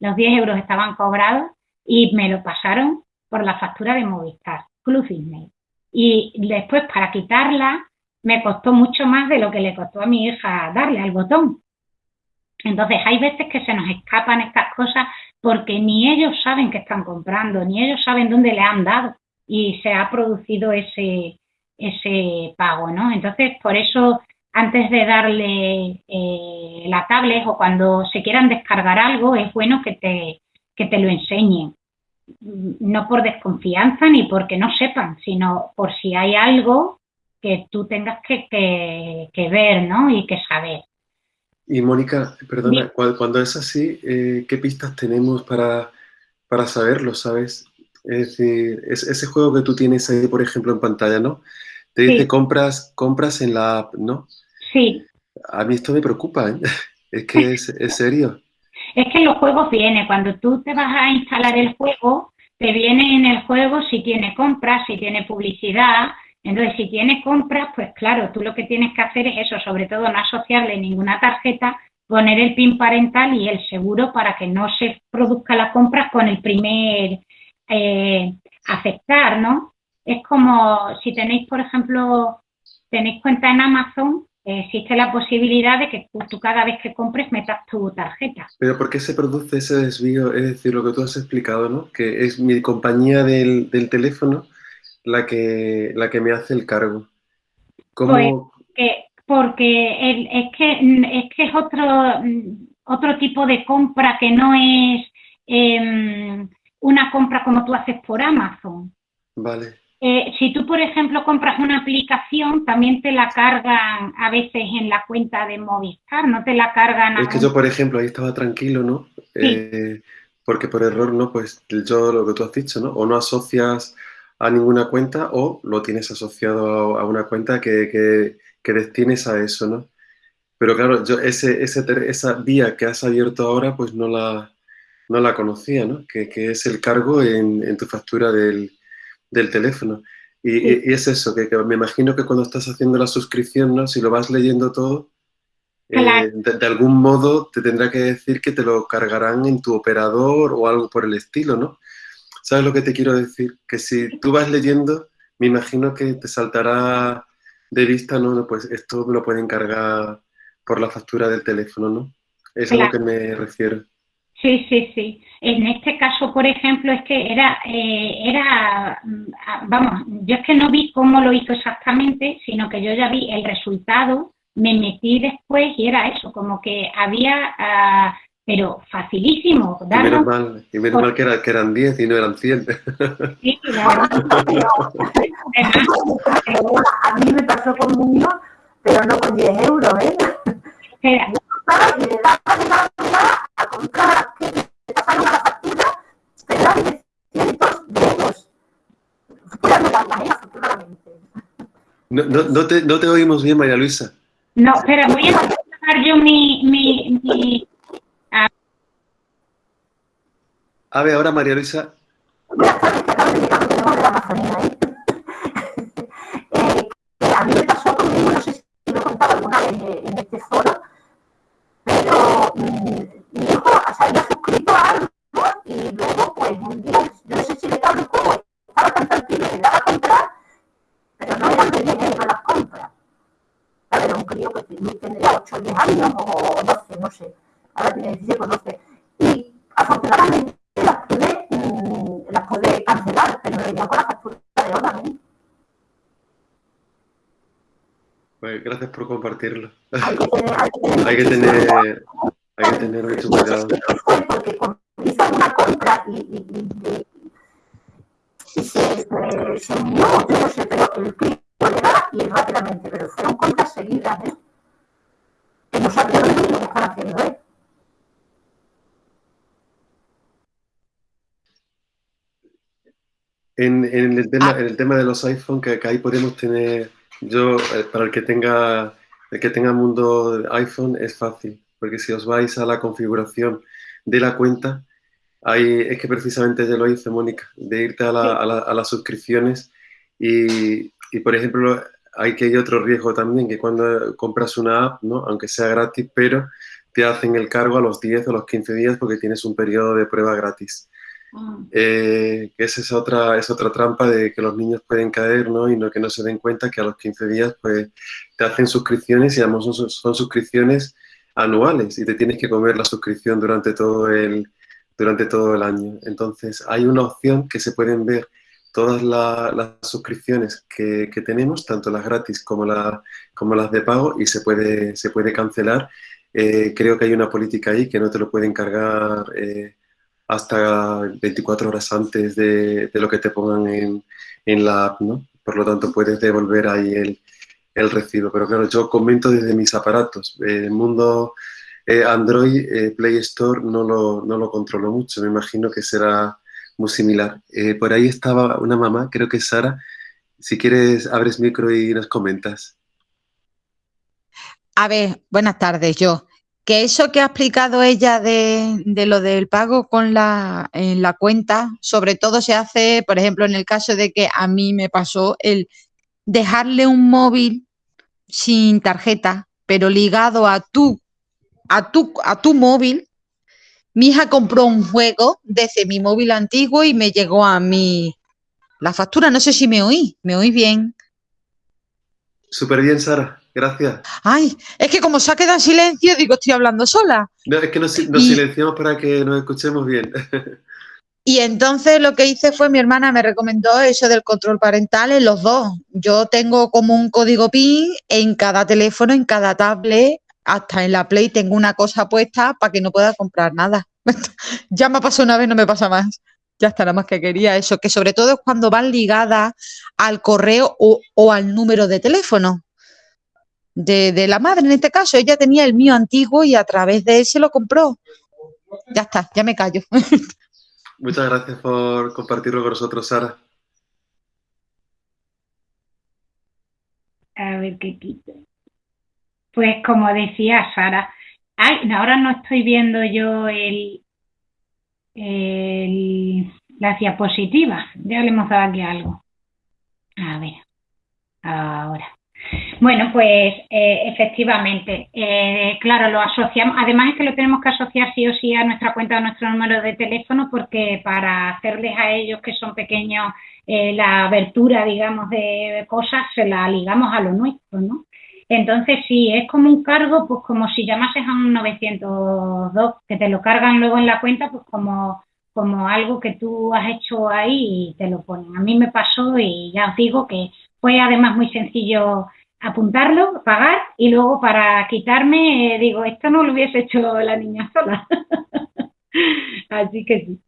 los 10 euros estaban cobrados y me lo pasaron por la factura de Movistar, Club Disney. Y después para quitarla me costó mucho más de lo que le costó a mi hija darle al botón. Entonces hay veces que se nos escapan estas cosas porque ni ellos saben que están comprando, ni ellos saben dónde le han dado y se ha producido ese, ese pago, ¿no? Entonces, por eso, antes de darle eh, la tablet o cuando se quieran descargar algo, es bueno que te, que te lo enseñen. No por desconfianza ni porque no sepan, sino por si hay algo que tú tengas que, que ver, ¿no? Y que saber. Y Mónica, perdona, cuando es así, eh, ¿qué pistas tenemos para, para saberlo, sabes? Es decir, ese juego que tú tienes ahí, por ejemplo, en pantalla, ¿no? Te dice compras, compras en la app, ¿no? Sí. A mí esto me preocupa, ¿eh? Es que es, es serio. Es que en los juegos viene, cuando tú te vas a instalar el juego, te viene en el juego si tiene compras, si tiene publicidad, entonces, si tienes compras, pues claro, tú lo que tienes que hacer es eso, sobre todo no asociarle ninguna tarjeta, poner el PIN parental y el seguro para que no se produzca las compras con el primer eh, aceptar, ¿no? Es como si tenéis, por ejemplo, tenéis cuenta en Amazon, existe la posibilidad de que tú cada vez que compres metas tu tarjeta. Pero ¿por qué se produce ese desvío? Es decir, lo que tú has explicado, ¿no? Que es mi compañía del, del teléfono la que, la que me hace el cargo. ¿Cómo? Pues, porque es, que, es que es otro, otro tipo de compra que no es em, una compra como tú haces por Amazon. Vale. Eh, si tú, por ejemplo, compras una aplicación, también te la cargan a veces en la cuenta de Movistar, no te la cargan. Es que yo, por ejemplo, ahí estaba tranquilo, ¿no? Eh, porque por error, ¿no? Pues yo lo que tú has dicho, ¿no? O no asocias a ninguna cuenta o lo tienes asociado a, una cuenta que, que, destines a eso, ¿no? Pero claro, yo ese, ese, esa vía que has abierto ahora, pues no la, no la conocía, ¿no? Que, que es el cargo en, en tu factura del, del teléfono. Y, y, es eso, que, me imagino que cuando estás haciendo la suscripción, ¿no? Si lo vas leyendo todo, eh, de, algún modo te tendrá que decir que te lo cargarán en tu operador o algo por el estilo, ¿no? ¿Sabes lo que te quiero decir? Que si tú vas leyendo, me imagino que te saltará de vista, ¿no? Pues esto me lo pueden cargar por la factura del teléfono, ¿no? Es a lo que me refiero. Sí, sí, sí. En este caso, por ejemplo, es que era, eh, era, mm, vamos, yo es que no vi cómo lo hizo exactamente, sino que yo ya vi el resultado, me metí después y era eso, como que había ah, pero facilísimo. Y menos mal, y menos mal que, era, que, eran 10 y no eran 100. Sí, claro. a mí me pasó con mundo, pero no con 10 euros, ¿eh? Espera. Y le daba a comprar, que te pasaron la factura, pero eran de cientos de euros. No, no, no, te, no te oímos bien, María Luisa. No, espera, voy a yo mi, mi, mi A ver, ahora María Luisa. a mí me pasó conmigo, no sé si lo he contado alguna vez en este foro, pero mi hijo se había suscrito a algo y luego, pues un día, yo no sé si le el juego, estaba tan tranquilo que daba a comprar, pero no eran de dinero las compras. A ver, un crío que tendría 8 o 10 años o 12, no sé. Ahora tiene 17 o 12. Y afortunadamente Pues gracias por compartirlo. Hay que tener, hay que tener, que mucho cuidado. Porque hizo una compra y, se, se unió, yo no sé, pero el clip y rápidamente, pero fueron compras seguidas, ¿eh? Que no sabía lo que están haciendo, ¿eh? En, el tema, ah. en el tema de los iPhone, que, ahí podemos tener, yo, eh, para el que tenga el que tenga mundo iPhone es fácil, porque si os vais a la configuración de la cuenta, ahí es que precisamente ya lo hice, Mónica, de irte a, las suscripciones y, por ejemplo, hay que hay otro riesgo también, que cuando compras una app, ¿no? aunque sea gratis, pero te hacen el cargo a los 10 o los 15 días porque tienes un periodo de prueba gratis. Ah. Eh, esa es otra, es otra trampa de que los niños pueden caer ¿no? y no, que no se den cuenta que a los 15 días pues, te hacen suscripciones y además son, son suscripciones anuales y te tienes que comer la suscripción durante todo el, durante todo el año. Entonces hay una opción que se pueden ver todas las suscripciones que, que, tenemos, tanto las gratis como, la, como las de pago y se puede, se puede cancelar. Eh, creo que hay una política ahí que no te lo pueden cargar. Eh, hasta 24 horas antes de, lo que te pongan en, la app, ¿no? Por lo tanto, puedes devolver ahí el, el recibo. Pero claro, yo comento desde mis aparatos. El mundo eh, Android, eh, Play Store, no lo, no lo controlo mucho. Me imagino que será muy similar. Eh, por ahí estaba una mamá, creo que es Sara. Si quieres, abres micro y nos comentas. A ver, buenas tardes, yo que eso que ha explicado ella de, lo del pago con la, en la cuenta, sobre todo se hace, por ejemplo, en el caso de que a mí me pasó el dejarle un móvil sin tarjeta, pero ligado a tu, a tu, a tu móvil. Mi hija compró un juego desde mi móvil antiguo y me llegó a mí la factura. No sé si me oí, me oí bien. Súper bien, Sara. Gracias. Ay, es que como se ha quedado en silencio, digo, estoy hablando sola. No, es que nos, silenciamos para que nos escuchemos bien. Y entonces lo que hice fue, mi hermana me recomendó eso del control parental en los dos. Yo tengo como un código PIN en cada teléfono, en cada tablet, hasta en la Play tengo una cosa puesta para que no pueda comprar nada. ya me pasó una vez, no me pasa más. Ya está, nada más que quería eso, que sobre todo es cuando van ligadas al correo o, o al número de teléfono de, la madre en este caso. Ella tenía el mío antiguo y a través de él se lo compró. Ya está, ya me callo. Muchas gracias por compartirlo con nosotros, Sara. A ver qué quito. Pues como decía Sara, ay, ahora no estoy viendo yo el, el, las diapositivas. Ya le hemos dado aquí algo. A ver, ahora. Bueno, pues eh, efectivamente, eh, claro, lo asociamos, además es que lo tenemos que asociar sí o sí a nuestra cuenta o nuestro número de teléfono porque para hacerles a ellos que son pequeños eh, la abertura, digamos, de cosas, se la ligamos a lo nuestro, ¿no? Entonces, sí, es como un cargo, pues como si llamases a un 902, que te lo cargan luego en la cuenta, pues como, como algo que tú has hecho ahí y te lo ponen. A mí me pasó y ya os digo que fue además muy sencillo apuntarlo, pagar y luego para quitarme eh, digo, esto no lo hubiese hecho la niña sola. Así que sí.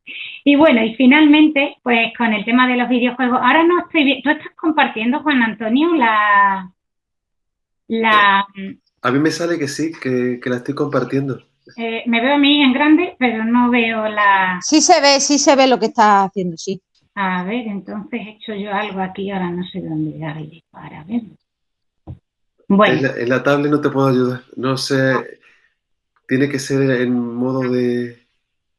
Y bueno, y finalmente, pues con el tema de los videojuegos, ahora no estoy bien, tú estás compartiendo, Juan Antonio, la... la a mí me sale que sí, que, la estoy compartiendo. Eh, me veo a mí en grande, pero no veo la... Sí se ve, sí se ve lo que estás haciendo, sí. A ver, entonces he hecho yo algo aquí, ahora no sé dónde darle para verlo. Bueno. En la, tablet no te puedo ayudar. No sé, tiene que ser en modo de...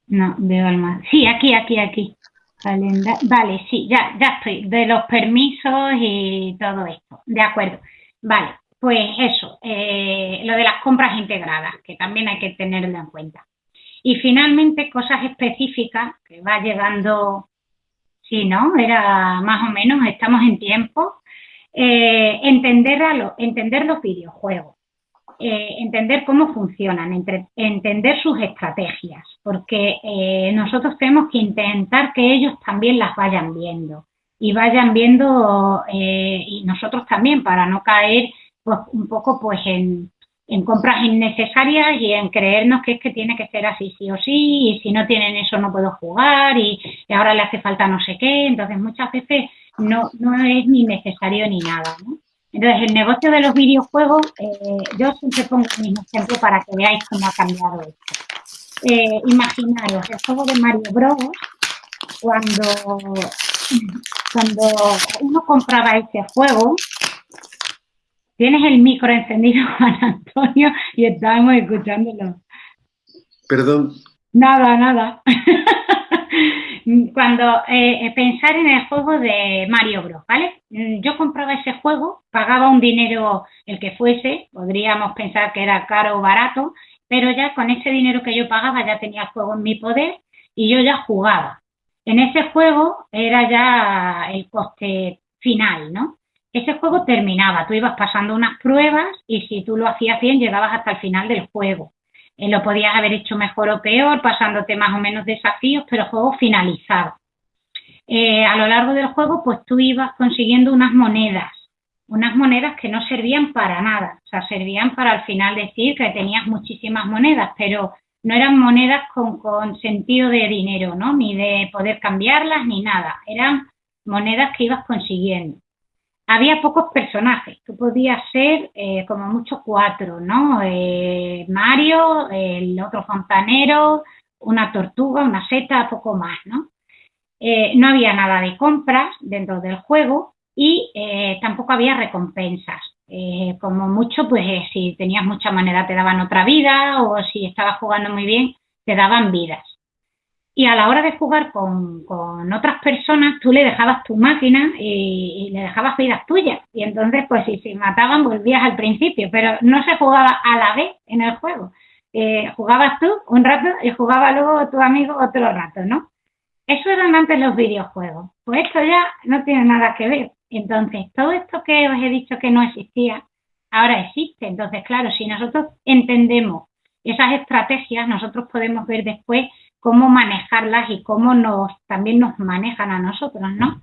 No, veo al Sí, aquí, aquí, aquí. Vale, sí, ya, ya estoy. De los permisos y todo esto. De acuerdo. Vale, pues eso, eh, lo de las compras integradas, que también hay que tenerlo en cuenta. Y finalmente, cosas específicas que va llegando, sí, ¿no? Era más o menos, estamos en tiempo, eh, entender, entender los videojuegos, eh, entender cómo funcionan, entender sus estrategias, porque eh, nosotros tenemos que intentar que ellos también las vayan viendo y vayan viendo y nosotros también para no caer pues, un poco pues en, en compras innecesarias y en creernos que es que tiene que ser así sí o sí y si no tienen eso no puedo jugar y, ahora le hace falta no sé qué. Entonces muchas veces no, no es ni necesario ni nada. Entonces, el negocio de los videojuegos, eh, yo siempre pongo el mismo ejemplo para que veáis cómo ha cambiado esto. Eh, imaginaros el juego de Mario Bros. Cuando, cuando uno compraba ese juego, Tienes el micro encendido, Juan Antonio, y estábamos escuchándolo. Perdón. Nada, nada. Cuando eh, pensar en el juego de Mario Bros, ¿vale? Mm, yo compraba ese juego, pagaba un dinero el que fuese, podríamos pensar que era caro o barato, pero ya con ese dinero que yo pagaba ya tenía el juego en mi poder y yo ya jugaba. En ese juego era ya el coste final, ¿no? Ese juego terminaba, tú ibas pasando unas pruebas y si tú lo hacías bien llegabas hasta el final del juego. Eh, lo podías haber hecho mejor o peor, pasándote más o menos desafíos, pero el juego finalizaba. Eh, a lo largo del juego, pues tú ibas consiguiendo unas monedas, unas monedas que no servían para nada, o sea, servían para al final decir que tenías muchísimas monedas, pero no eran monedas con, con sentido de dinero, ¿no? Ni de poder cambiarlas ni nada, eran monedas que ibas consiguiendo había pocos personajes, tú podías ser eh, como mucho cuatro, ¿no? Eh, Mario, el otro fontanero, una tortuga, una seta, poco más, ¿no? Eh, no había nada de compras dentro del juego y tampoco había recompensas. como mucho, pues si tenías mucha moneda te daban otra vida o si estabas jugando muy bien te daban vidas y a la hora de jugar con, otras personas, tú le dejabas tu máquina y, le dejabas vidas tuyas. Y entonces, pues si se mataban, volvías al principio, pero no se jugaba a la vez en el juego. Eh, jugabas tú un rato y jugaba luego tu amigo otro rato, ¿no? Eso eran antes los videojuegos. Pues esto ya no tiene nada que ver. Entonces, todo esto que os he dicho que no existía, ahora existe. Entonces, claro, si nosotros entendemos esas estrategias, nosotros podemos ver después cómo manejarlas y cómo nos también nos manejan a nosotros, ¿no?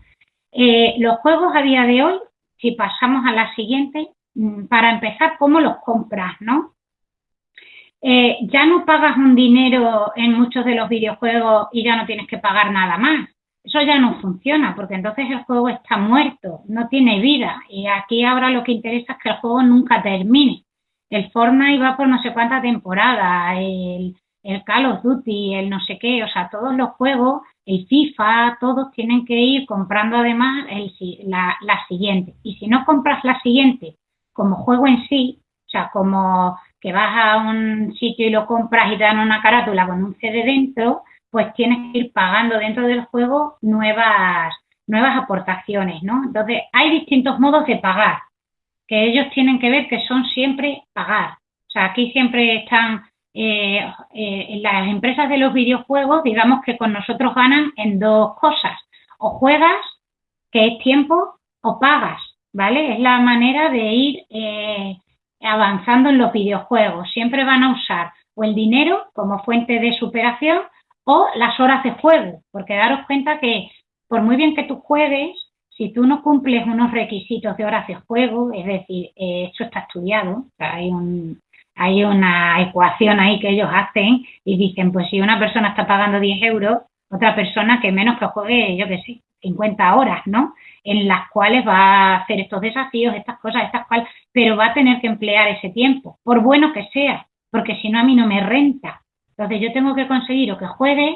Eh, los juegos a día de hoy, si pasamos a la siguiente, mm, para empezar, ¿cómo los compras, no? Eh, ya no pagas un dinero en muchos de los videojuegos y ya no tienes que pagar nada más. Eso ya no funciona porque entonces el juego está muerto, no tiene vida. Y aquí ahora lo que interesa es que el juego nunca termine. El Fortnite va por no sé cuánta temporada, el, el Call of Duty, el no sé qué, o sea, todos los juegos, el FIFA, todos tienen que ir comprando además el, la, la siguiente. Y si no compras la siguiente como juego en sí, o sea, como que vas a un sitio y lo compras y te dan una carátula con un CD dentro, pues tienes que ir pagando dentro del juego nuevas, nuevas aportaciones, ¿no? Entonces, hay distintos modos de pagar, que ellos tienen que ver que son siempre pagar. O sea, aquí siempre están eh, eh, las empresas de los videojuegos, digamos que con nosotros ganan en dos cosas. O juegas, que es tiempo, o pagas, ¿vale? Es la manera de ir eh, avanzando en los videojuegos. Siempre van a usar o el dinero como fuente de superación o las horas de juego, porque daros cuenta que por muy bien que tú juegues, si tú no cumples unos requisitos de horas de juego, es decir, esto está estudiado, hay un, hay una ecuación ahí que ellos hacen y dicen, pues si una persona está pagando 10 euros, otra persona que menos que juegue, yo qué sé, 50 horas, ¿no? En las cuales va a hacer estos desafíos, estas cosas, estas cuales, pero va a tener que emplear ese tiempo, por bueno que sea, porque si no a mí no me renta. Entonces yo tengo que conseguir o que juegues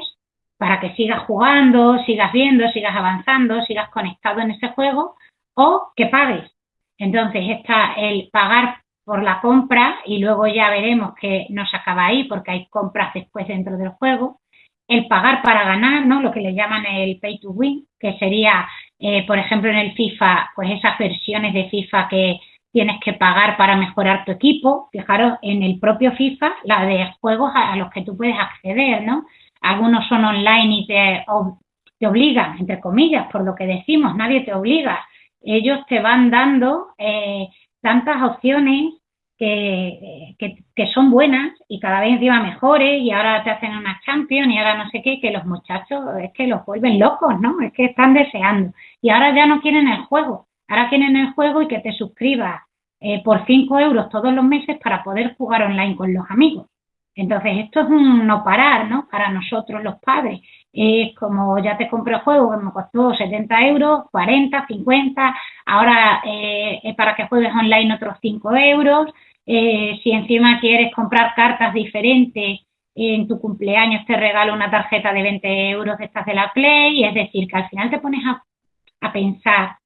para que sigas jugando, sigas viendo, sigas avanzando, sigas conectado en ese juego, o que pagues. Entonces está el pagar por la compra y luego ya veremos que no se acaba ahí porque hay compras después dentro del juego. El pagar para ganar, ¿no? Lo que le llaman el pay to win, que sería, eh, por ejemplo, en el FIFA, pues esas versiones de FIFA que tienes que pagar para mejorar tu equipo. Fijaros, en el propio FIFA, la de juegos a, los que tú puedes acceder, ¿no? Algunos son online y te, te obligan, entre comillas, por lo que decimos, nadie te obliga. Ellos te van dando eh, tantas opciones que, que, son buenas y cada vez encima mejores y ahora te hacen una champion y ahora no sé qué, que los muchachos es que los vuelven locos, ¿no? Es que están deseando. Y ahora ya no quieren el juego, ahora quieren el juego y que te suscribas eh, por 5 euros todos los meses para poder jugar online con los amigos. Entonces, esto es un no parar, ¿no? Para nosotros los padres. Es como ya te compré el juego que me costó 70 euros, 40, 50, ahora eh, es para que juegues online otros 5 euros. Eh, si encima quieres comprar cartas diferentes, en tu cumpleaños te regalo una tarjeta de 20 euros de estas de la Play. Es decir, que al final te pones a, a pensar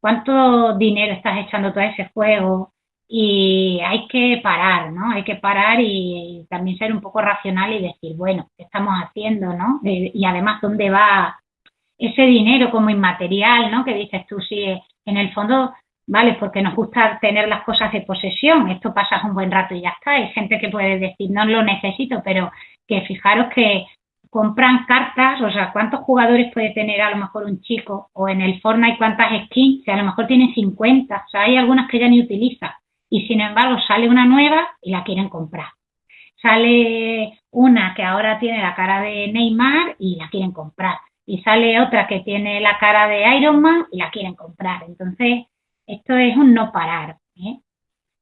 cuánto dinero estás echando todo ese juego, y hay que parar, ¿no? Hay que parar y, también ser un poco racional y decir, bueno, ¿qué estamos haciendo, no? Eh, y además, ¿dónde va ese dinero como inmaterial, ¿no? Que dices tú, sí, en el fondo, vale, porque nos gusta tener las cosas de posesión, esto pasas un buen rato y ya está. Hay gente que puede decir, no lo necesito, pero que fijaros que compran cartas, o sea, cuántos jugadores puede tener a lo mejor un chico, o en el Fortnite cuántas skins, que a lo mejor tiene 50, o sea, hay algunas que ya ni utiliza y sin embargo sale una nueva y la quieren comprar. Sale una que ahora tiene la cara de Neymar y la quieren comprar. Y sale otra que tiene la cara de Iron Man y la quieren comprar. Entonces, esto es un no parar. ¿eh?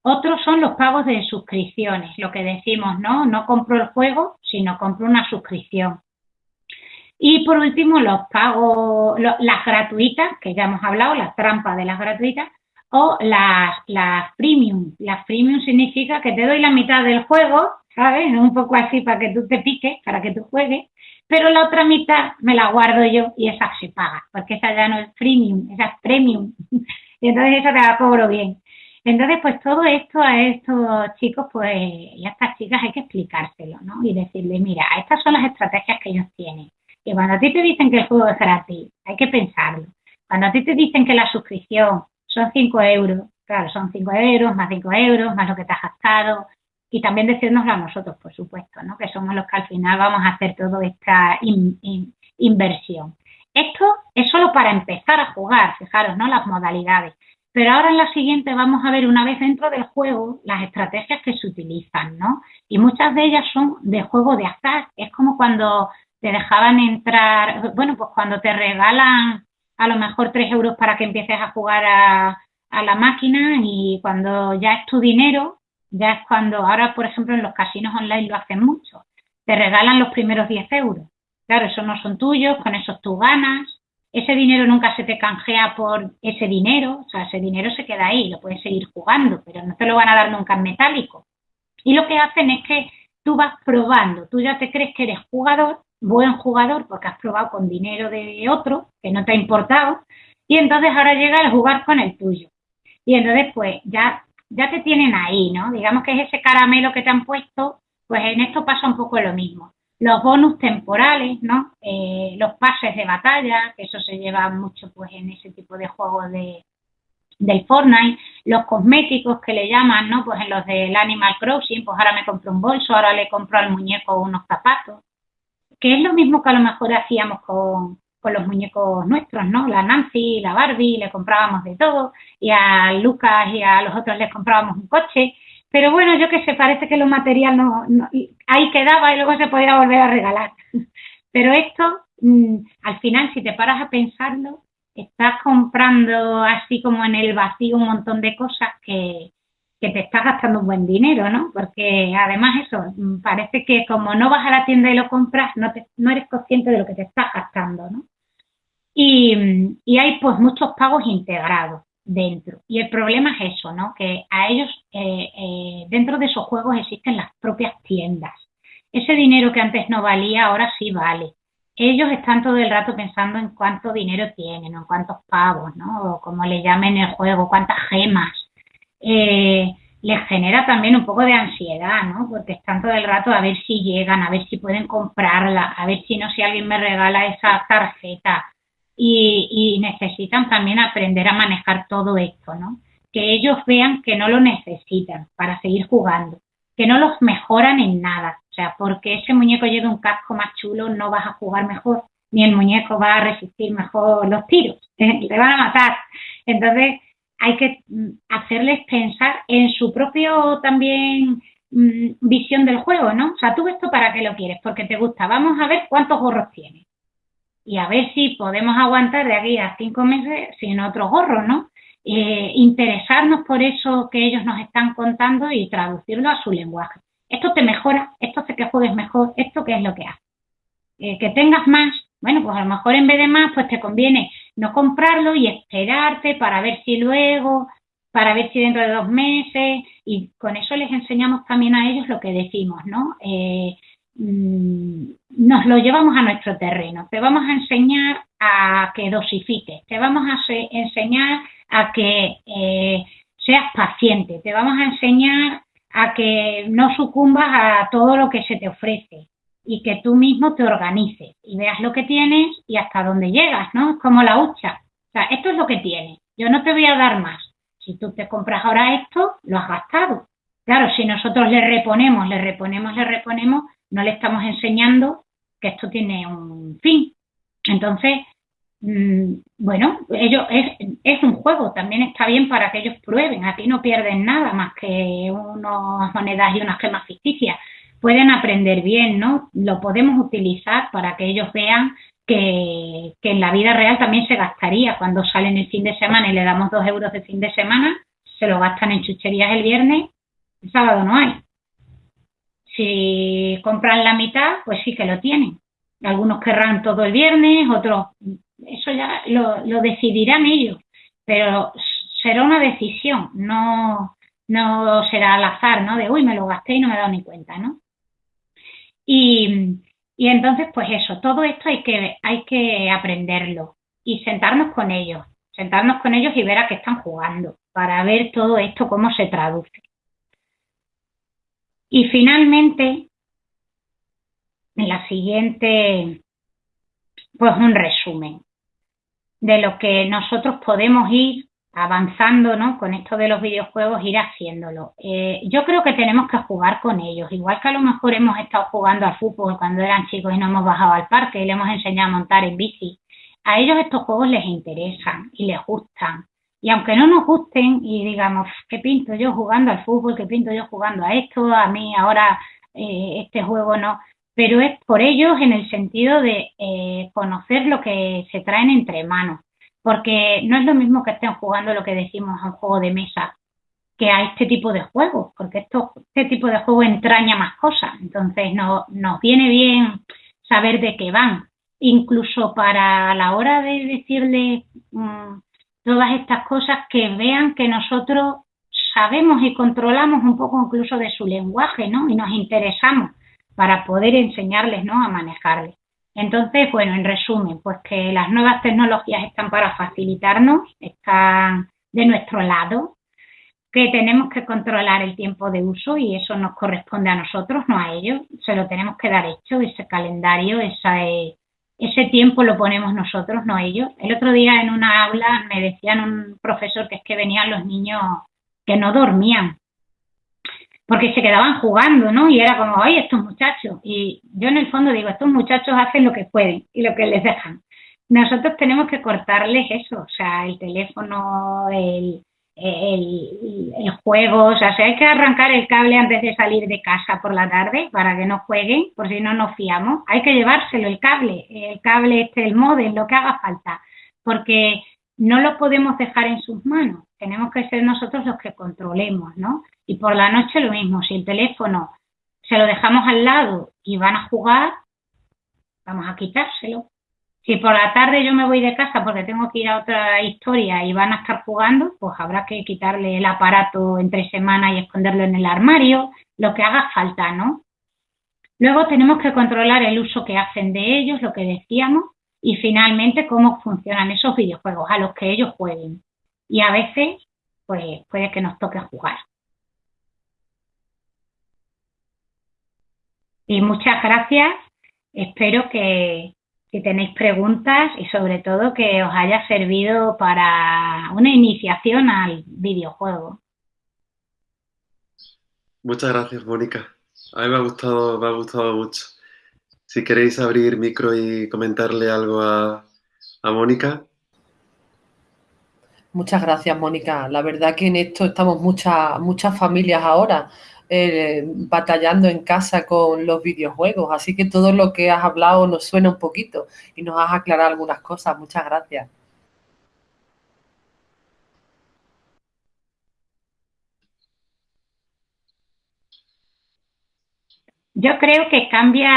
Otros son los pagos de suscripciones, lo que decimos, ¿no? No compro el juego, sino compro una suscripción. Y por último, los pagos, las gratuitas, que ya hemos hablado, las trampas de las gratuitas, o las, las premium. Las premium significa que te doy la mitad del juego, ¿sabes? Un poco así para que tú te piques, para que tú juegues, pero la otra mitad me la guardo yo y esa se paga, porque esa ya no es premium, esa es premium. y entonces esa te la cobro bien. Entonces, pues todo esto a estos chicos, pues, y a estas chicas hay que explicárselo, ¿no? Y decirles, mira, estas son las estrategias que ellos tienen. Y cuando a ti te dicen que el juego es gratis, hay que pensarlo. Cuando a ti te dicen que la suscripción son 5 euros, claro, son 5 euros, más 5 euros, más lo que te has gastado, y también decirnoslo a nosotros, por supuesto, ¿no? que somos los que al final vamos a hacer toda esta inversión. Esto es solo para empezar a jugar, fijaros, ¿no? Las modalidades. Pero ahora en la siguiente vamos a ver una vez dentro del juego las estrategias que se utilizan, ¿no? Y muchas de ellas son de juego de azar. Es como cuando te dejaban entrar, bueno, pues cuando te regalan a lo mejor tres euros para que empieces a jugar a, la máquina y cuando ya es tu dinero, ya es cuando, ahora por ejemplo en los casinos online lo hacen mucho, te regalan los primeros 10 euros. Claro, esos no son tuyos, con esos tú ganas, ese dinero nunca se te canjea por ese dinero, o sea, ese dinero se queda ahí, lo puedes seguir jugando, pero no te lo van a dar nunca en metálico. Y lo que hacen es que tú vas probando, tú ya te crees que eres jugador buen jugador porque has probado con dinero de otro que no te ha importado y entonces ahora llega a jugar con el tuyo. Y entonces pues ya, ya te tienen ahí, ¿no? Digamos que es ese caramelo que te han puesto, pues en esto pasa un poco lo mismo. Los bonus temporales, ¿no? Eh, los pases de batalla, que eso se lleva mucho pues en ese tipo de juegos de, del Fortnite, los cosméticos que le llaman, ¿no? Pues en los del Animal Crossing, pues ahora me compro un bolso, ahora le compro al muñeco unos zapatos que es lo mismo que a lo mejor hacíamos con, los muñecos nuestros, ¿no? La Nancy, la Barbie, le comprábamos de todo, y a Lucas y a los otros les comprábamos un coche, pero bueno, yo que sé, parece que lo material no, ahí quedaba y luego se podía volver a regalar. Pero esto, mm, al final, si te paras a pensarlo, estás comprando así como en el vacío un montón de cosas que, que te estás gastando un buen dinero, ¿no? Porque además eso, mm, parece que como no vas a la tienda y lo compras, no, no eres consciente de lo que te estás gastando, ¿no? Y, y, hay pues muchos pagos integrados dentro. Y el problema es eso, ¿no? Que a ellos, eh, eh, dentro de esos juegos existen las propias tiendas. Ese dinero que antes no valía, ahora sí vale. Ellos están todo el rato pensando en cuánto dinero tienen, o en cuántos pavos, ¿no? O como le llamen el juego, cuántas gemas eh, les genera también un poco de ansiedad, ¿no? Porque están todo el rato a ver si llegan, a ver si pueden comprarla, a ver si no, si alguien me regala esa tarjeta. Y, necesitan también aprender a manejar todo esto, ¿no? Que ellos vean que no lo necesitan para seguir jugando, que no los mejoran en nada. O sea, porque ese muñeco lleva un casco más chulo, no vas a jugar mejor, ni el muñeco va a resistir mejor los tiros, te van a matar. Entonces, hay que mm, hacerles pensar en su propio también mm, visión del juego, ¿no? O sea, tú esto para qué lo quieres, porque te gusta. Vamos a ver cuántos gorros tienes. Y a ver si podemos aguantar de aquí a cinco meses sin otro gorro, ¿no? Eh, interesarnos por eso que ellos nos están contando y traducirlo a su lenguaje. Esto te mejora, esto hace que juegues mejor, esto qué es lo que hace. Eh, que tengas más, bueno, pues a lo mejor en vez de más, pues te conviene no comprarlo y esperarte para ver si luego, para ver si dentro de dos meses, y con eso les enseñamos también a ellos lo que decimos, ¿no? Eh, mm, nos lo llevamos a nuestro terreno. Te vamos a enseñar a que dosifiques, te vamos a enseñar a que eh, seas paciente, te vamos a enseñar a que no sucumbas a todo lo que se te ofrece y que tú mismo te organices y veas lo que tienes y hasta dónde llegas, ¿no? Es como la hucha. O sea, esto es lo que tienes, yo no te voy a dar más. Si tú te compras ahora esto, lo has gastado. Claro, si nosotros le reponemos, le reponemos, le reponemos, no le estamos enseñando que esto tiene un fin. Entonces, mm, bueno, ellos es, es, un juego, también está bien para que ellos prueben, aquí no pierden nada más que unas monedas y unas gemas ficticias. Pueden aprender bien, ¿no? Lo podemos utilizar para que ellos vean que, en la vida real también se gastaría cuando salen el fin de semana y le damos dos euros de fin de semana, se lo gastan en chucherías el viernes, el sábado no hay. Si compran la mitad, pues sí que lo tienen. Algunos querrán todo el viernes, otros, eso ya lo, lo decidirán ellos, pero será una decisión, no, no será al azar, ¿no? De, uy, me lo gasté y no me he dado ni cuenta, ¿no? Y, entonces, pues eso, todo esto hay que, hay que aprenderlo y sentarnos con ellos, sentarnos con ellos y ver a qué están jugando, para ver todo esto cómo se traduce. Y finalmente, en la siguiente, pues un resumen de lo que nosotros podemos ir avanzando, ¿no? Con esto de los videojuegos, ir haciéndolo. Eh, yo creo que tenemos que jugar con ellos, igual que a lo mejor hemos estado jugando al fútbol cuando eran chicos y no hemos bajado al parque y le hemos enseñado a montar en bici. A ellos estos juegos les interesan y les gustan. Y aunque no nos gusten y digamos, ¿qué pinto yo jugando al fútbol? ¿Qué pinto yo jugando a esto? A mí ahora eh, este juego no. Pero es por ellos en el sentido de eh, conocer lo que se traen entre manos. Porque no es lo mismo que estén jugando lo que decimos a un juego de mesa que a este tipo de juegos, porque este tipo de juego entraña más cosas. Entonces no, nos viene bien saber de qué van. Incluso para la hora de decirle mm, todas estas cosas que vean que nosotros sabemos y controlamos un poco incluso de su lenguaje, ¿no? Y nos interesamos para poder enseñarles, ¿no? A manejarles. Entonces, bueno, en resumen, pues que las nuevas tecnologías están para facilitarnos, están de nuestro lado, que tenemos que controlar el tiempo de uso y eso nos corresponde a nosotros, no a ellos, se lo tenemos que dar hecho, ese calendario, esa, ese tiempo lo ponemos nosotros, no ellos. El otro día en una aula me decían un profesor que es que venían los niños que no dormían porque se quedaban jugando, ¿no? Y era como, ay, estos muchachos. Y yo en el fondo digo, estos muchachos hacen lo que pueden y lo que les dejan. Nosotros tenemos que cortarles eso, o sea, el teléfono, el, el, juego, o sea, si hay que arrancar el cable antes de salir de casa por la tarde para que no jueguen, por si no nos fiamos, hay que llevárselo el cable, el cable este, el modem, lo que haga falta, porque no lo podemos dejar en sus manos, tenemos que ser nosotros los que controlemos, ¿no? Y por la noche lo mismo, si el teléfono se lo dejamos al lado y van a jugar, vamos a quitárselo, si por la tarde yo me voy de casa porque tengo que ir a otra historia y van a estar jugando, pues habrá que quitarle el aparato entre semanas y esconderlo en el armario, lo que haga falta, ¿no? Luego tenemos que controlar el uso que hacen de ellos, lo que decíamos, y finalmente cómo funcionan esos videojuegos a los que ellos jueguen. Y a veces, pues puede que nos toque jugar. Y muchas gracias. Espero que, si tenéis preguntas y sobre todo que os haya servido para una iniciación al videojuego. Muchas gracias, Mónica. A mí me ha gustado, me ha gustado mucho. Si queréis abrir micro y comentarle algo a, a Mónica. Muchas gracias, Mónica. La verdad que en esto estamos muchas, muchas familias ahora eh, batallando en casa con los videojuegos. Así que todo lo que has hablado nos suena un poquito y nos has aclarado algunas cosas. Muchas gracias. Yo creo que cambia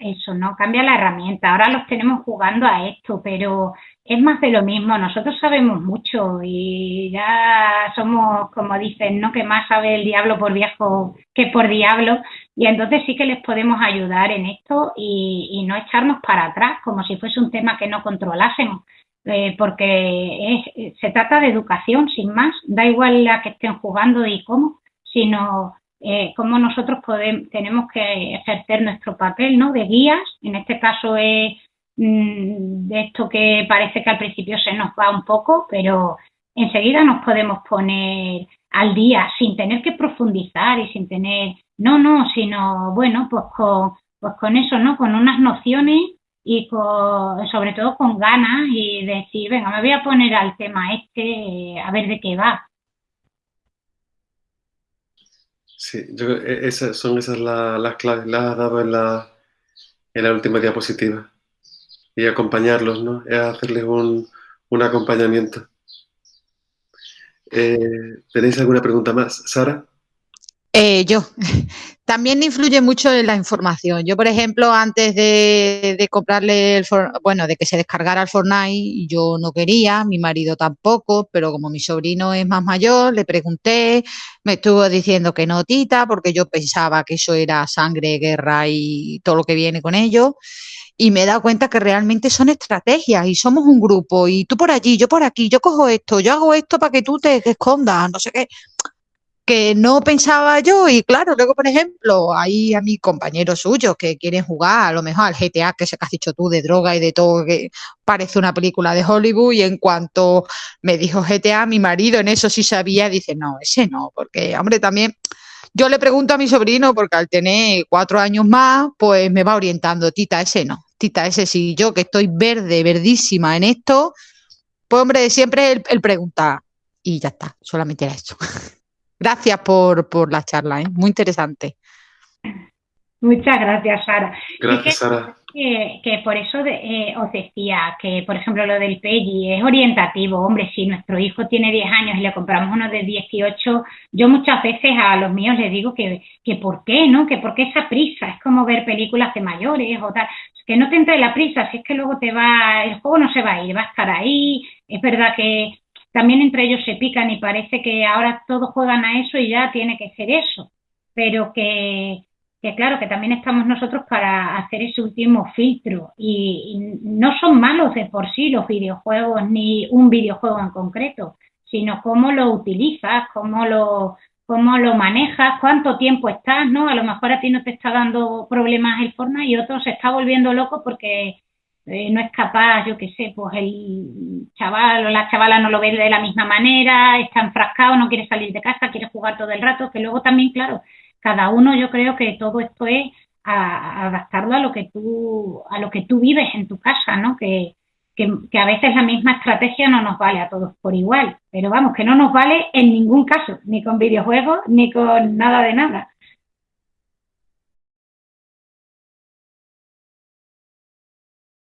eso, ¿no? Cambia la herramienta. Ahora los tenemos jugando a esto, pero es más de lo mismo. Nosotros sabemos mucho y ya somos, como dicen, ¿no? Que más sabe el diablo por viejo que por diablo. Y entonces sí que les podemos ayudar en esto y, no echarnos para atrás como si fuese un tema que no controlásemos. eh, porque se trata de educación, sin más, da igual la que estén jugando y cómo, sino eh, cómo nosotros podemos, tenemos que ejercer nuestro papel ¿no? de guías, en este caso es de esto que parece que al principio se nos va un poco, pero enseguida nos podemos poner al día sin tener que profundizar y sin tener, no, no, sino, bueno, pues con, pues con eso, ¿no? Con unas nociones y sobre todo con ganas y decir, venga, me voy a poner al tema este, a ver de qué va. Sí, yo que esas, son esas las claves, las has dado en la, en la última diapositiva. Y acompañarlos, ¿no? Es hacerles un, un acompañamiento. Eh, ¿Tenéis alguna pregunta más? Sara. Eh, yo. También influye mucho en la información. Yo, por ejemplo, antes de, comprarle el bueno, de que se descargara el Fortnite, yo no quería, mi marido tampoco, pero como mi sobrino es más mayor, le pregunté, me estuvo diciendo que no, tita, porque yo pensaba que eso era sangre, guerra y todo lo que viene con ello. Y me he dado cuenta que realmente son estrategias y somos un grupo y tú por allí, yo por aquí, yo cojo esto, yo hago esto para que tú te escondas, no sé qué que no pensaba yo y claro, luego por ejemplo hay a mis compañeros suyos que quieren jugar a lo mejor al GTA, que se que has dicho tú, de droga y de todo, que parece una película de Hollywood y en cuanto me dijo GTA, mi marido en eso sí sabía, dice, no, ese no, porque hombre también... Yo le pregunto a mi sobrino, porque al tener cuatro años más, pues me va orientando, tita, ese no, tita, ese sí, yo que estoy verde, verdísima en esto, pues hombre, siempre el, el preguntar. Y ya está, solamente era eso. Gracias por, por la charla, ¿eh? muy interesante. Muchas gracias, Sara. Gracias, Sara. Que, por eso eh, os decía que, por ejemplo, lo del PEGI es orientativo. Hombre, si nuestro hijo tiene 10 años y le compramos uno de 18, yo muchas veces a los míos les digo que, que por qué, ¿no? Que por qué esa prisa. Es como ver películas de mayores o tal. Que no te entre la prisa, si es que luego te va, el juego no se va a ir, va a estar ahí. Es verdad que también entre ellos se pican y parece que ahora todos juegan a eso y ya tiene que ser eso. Pero que, que claro, que también estamos nosotros para hacer ese último filtro. Y, no son malos de por sí los videojuegos, ni un videojuego en concreto, sino cómo lo utilizas, cómo lo, cómo lo manejas, cuánto tiempo estás, ¿no? A lo mejor a ti no te está dando problemas el Fortnite y otro se está volviendo loco porque eh, no es capaz, yo qué sé, pues el chaval o la chavala no lo ve de la misma manera, está enfrascado, no quiere salir de casa, quiere jugar todo el rato, que luego también, claro, cada uno yo creo que todo esto es a, adaptarlo a lo que tú, a lo que tú vives en tu casa, ¿no? Que, que, que, a veces la misma estrategia no nos vale a todos por igual, pero vamos, que no nos vale en ningún caso, ni con videojuegos, ni con nada de nada.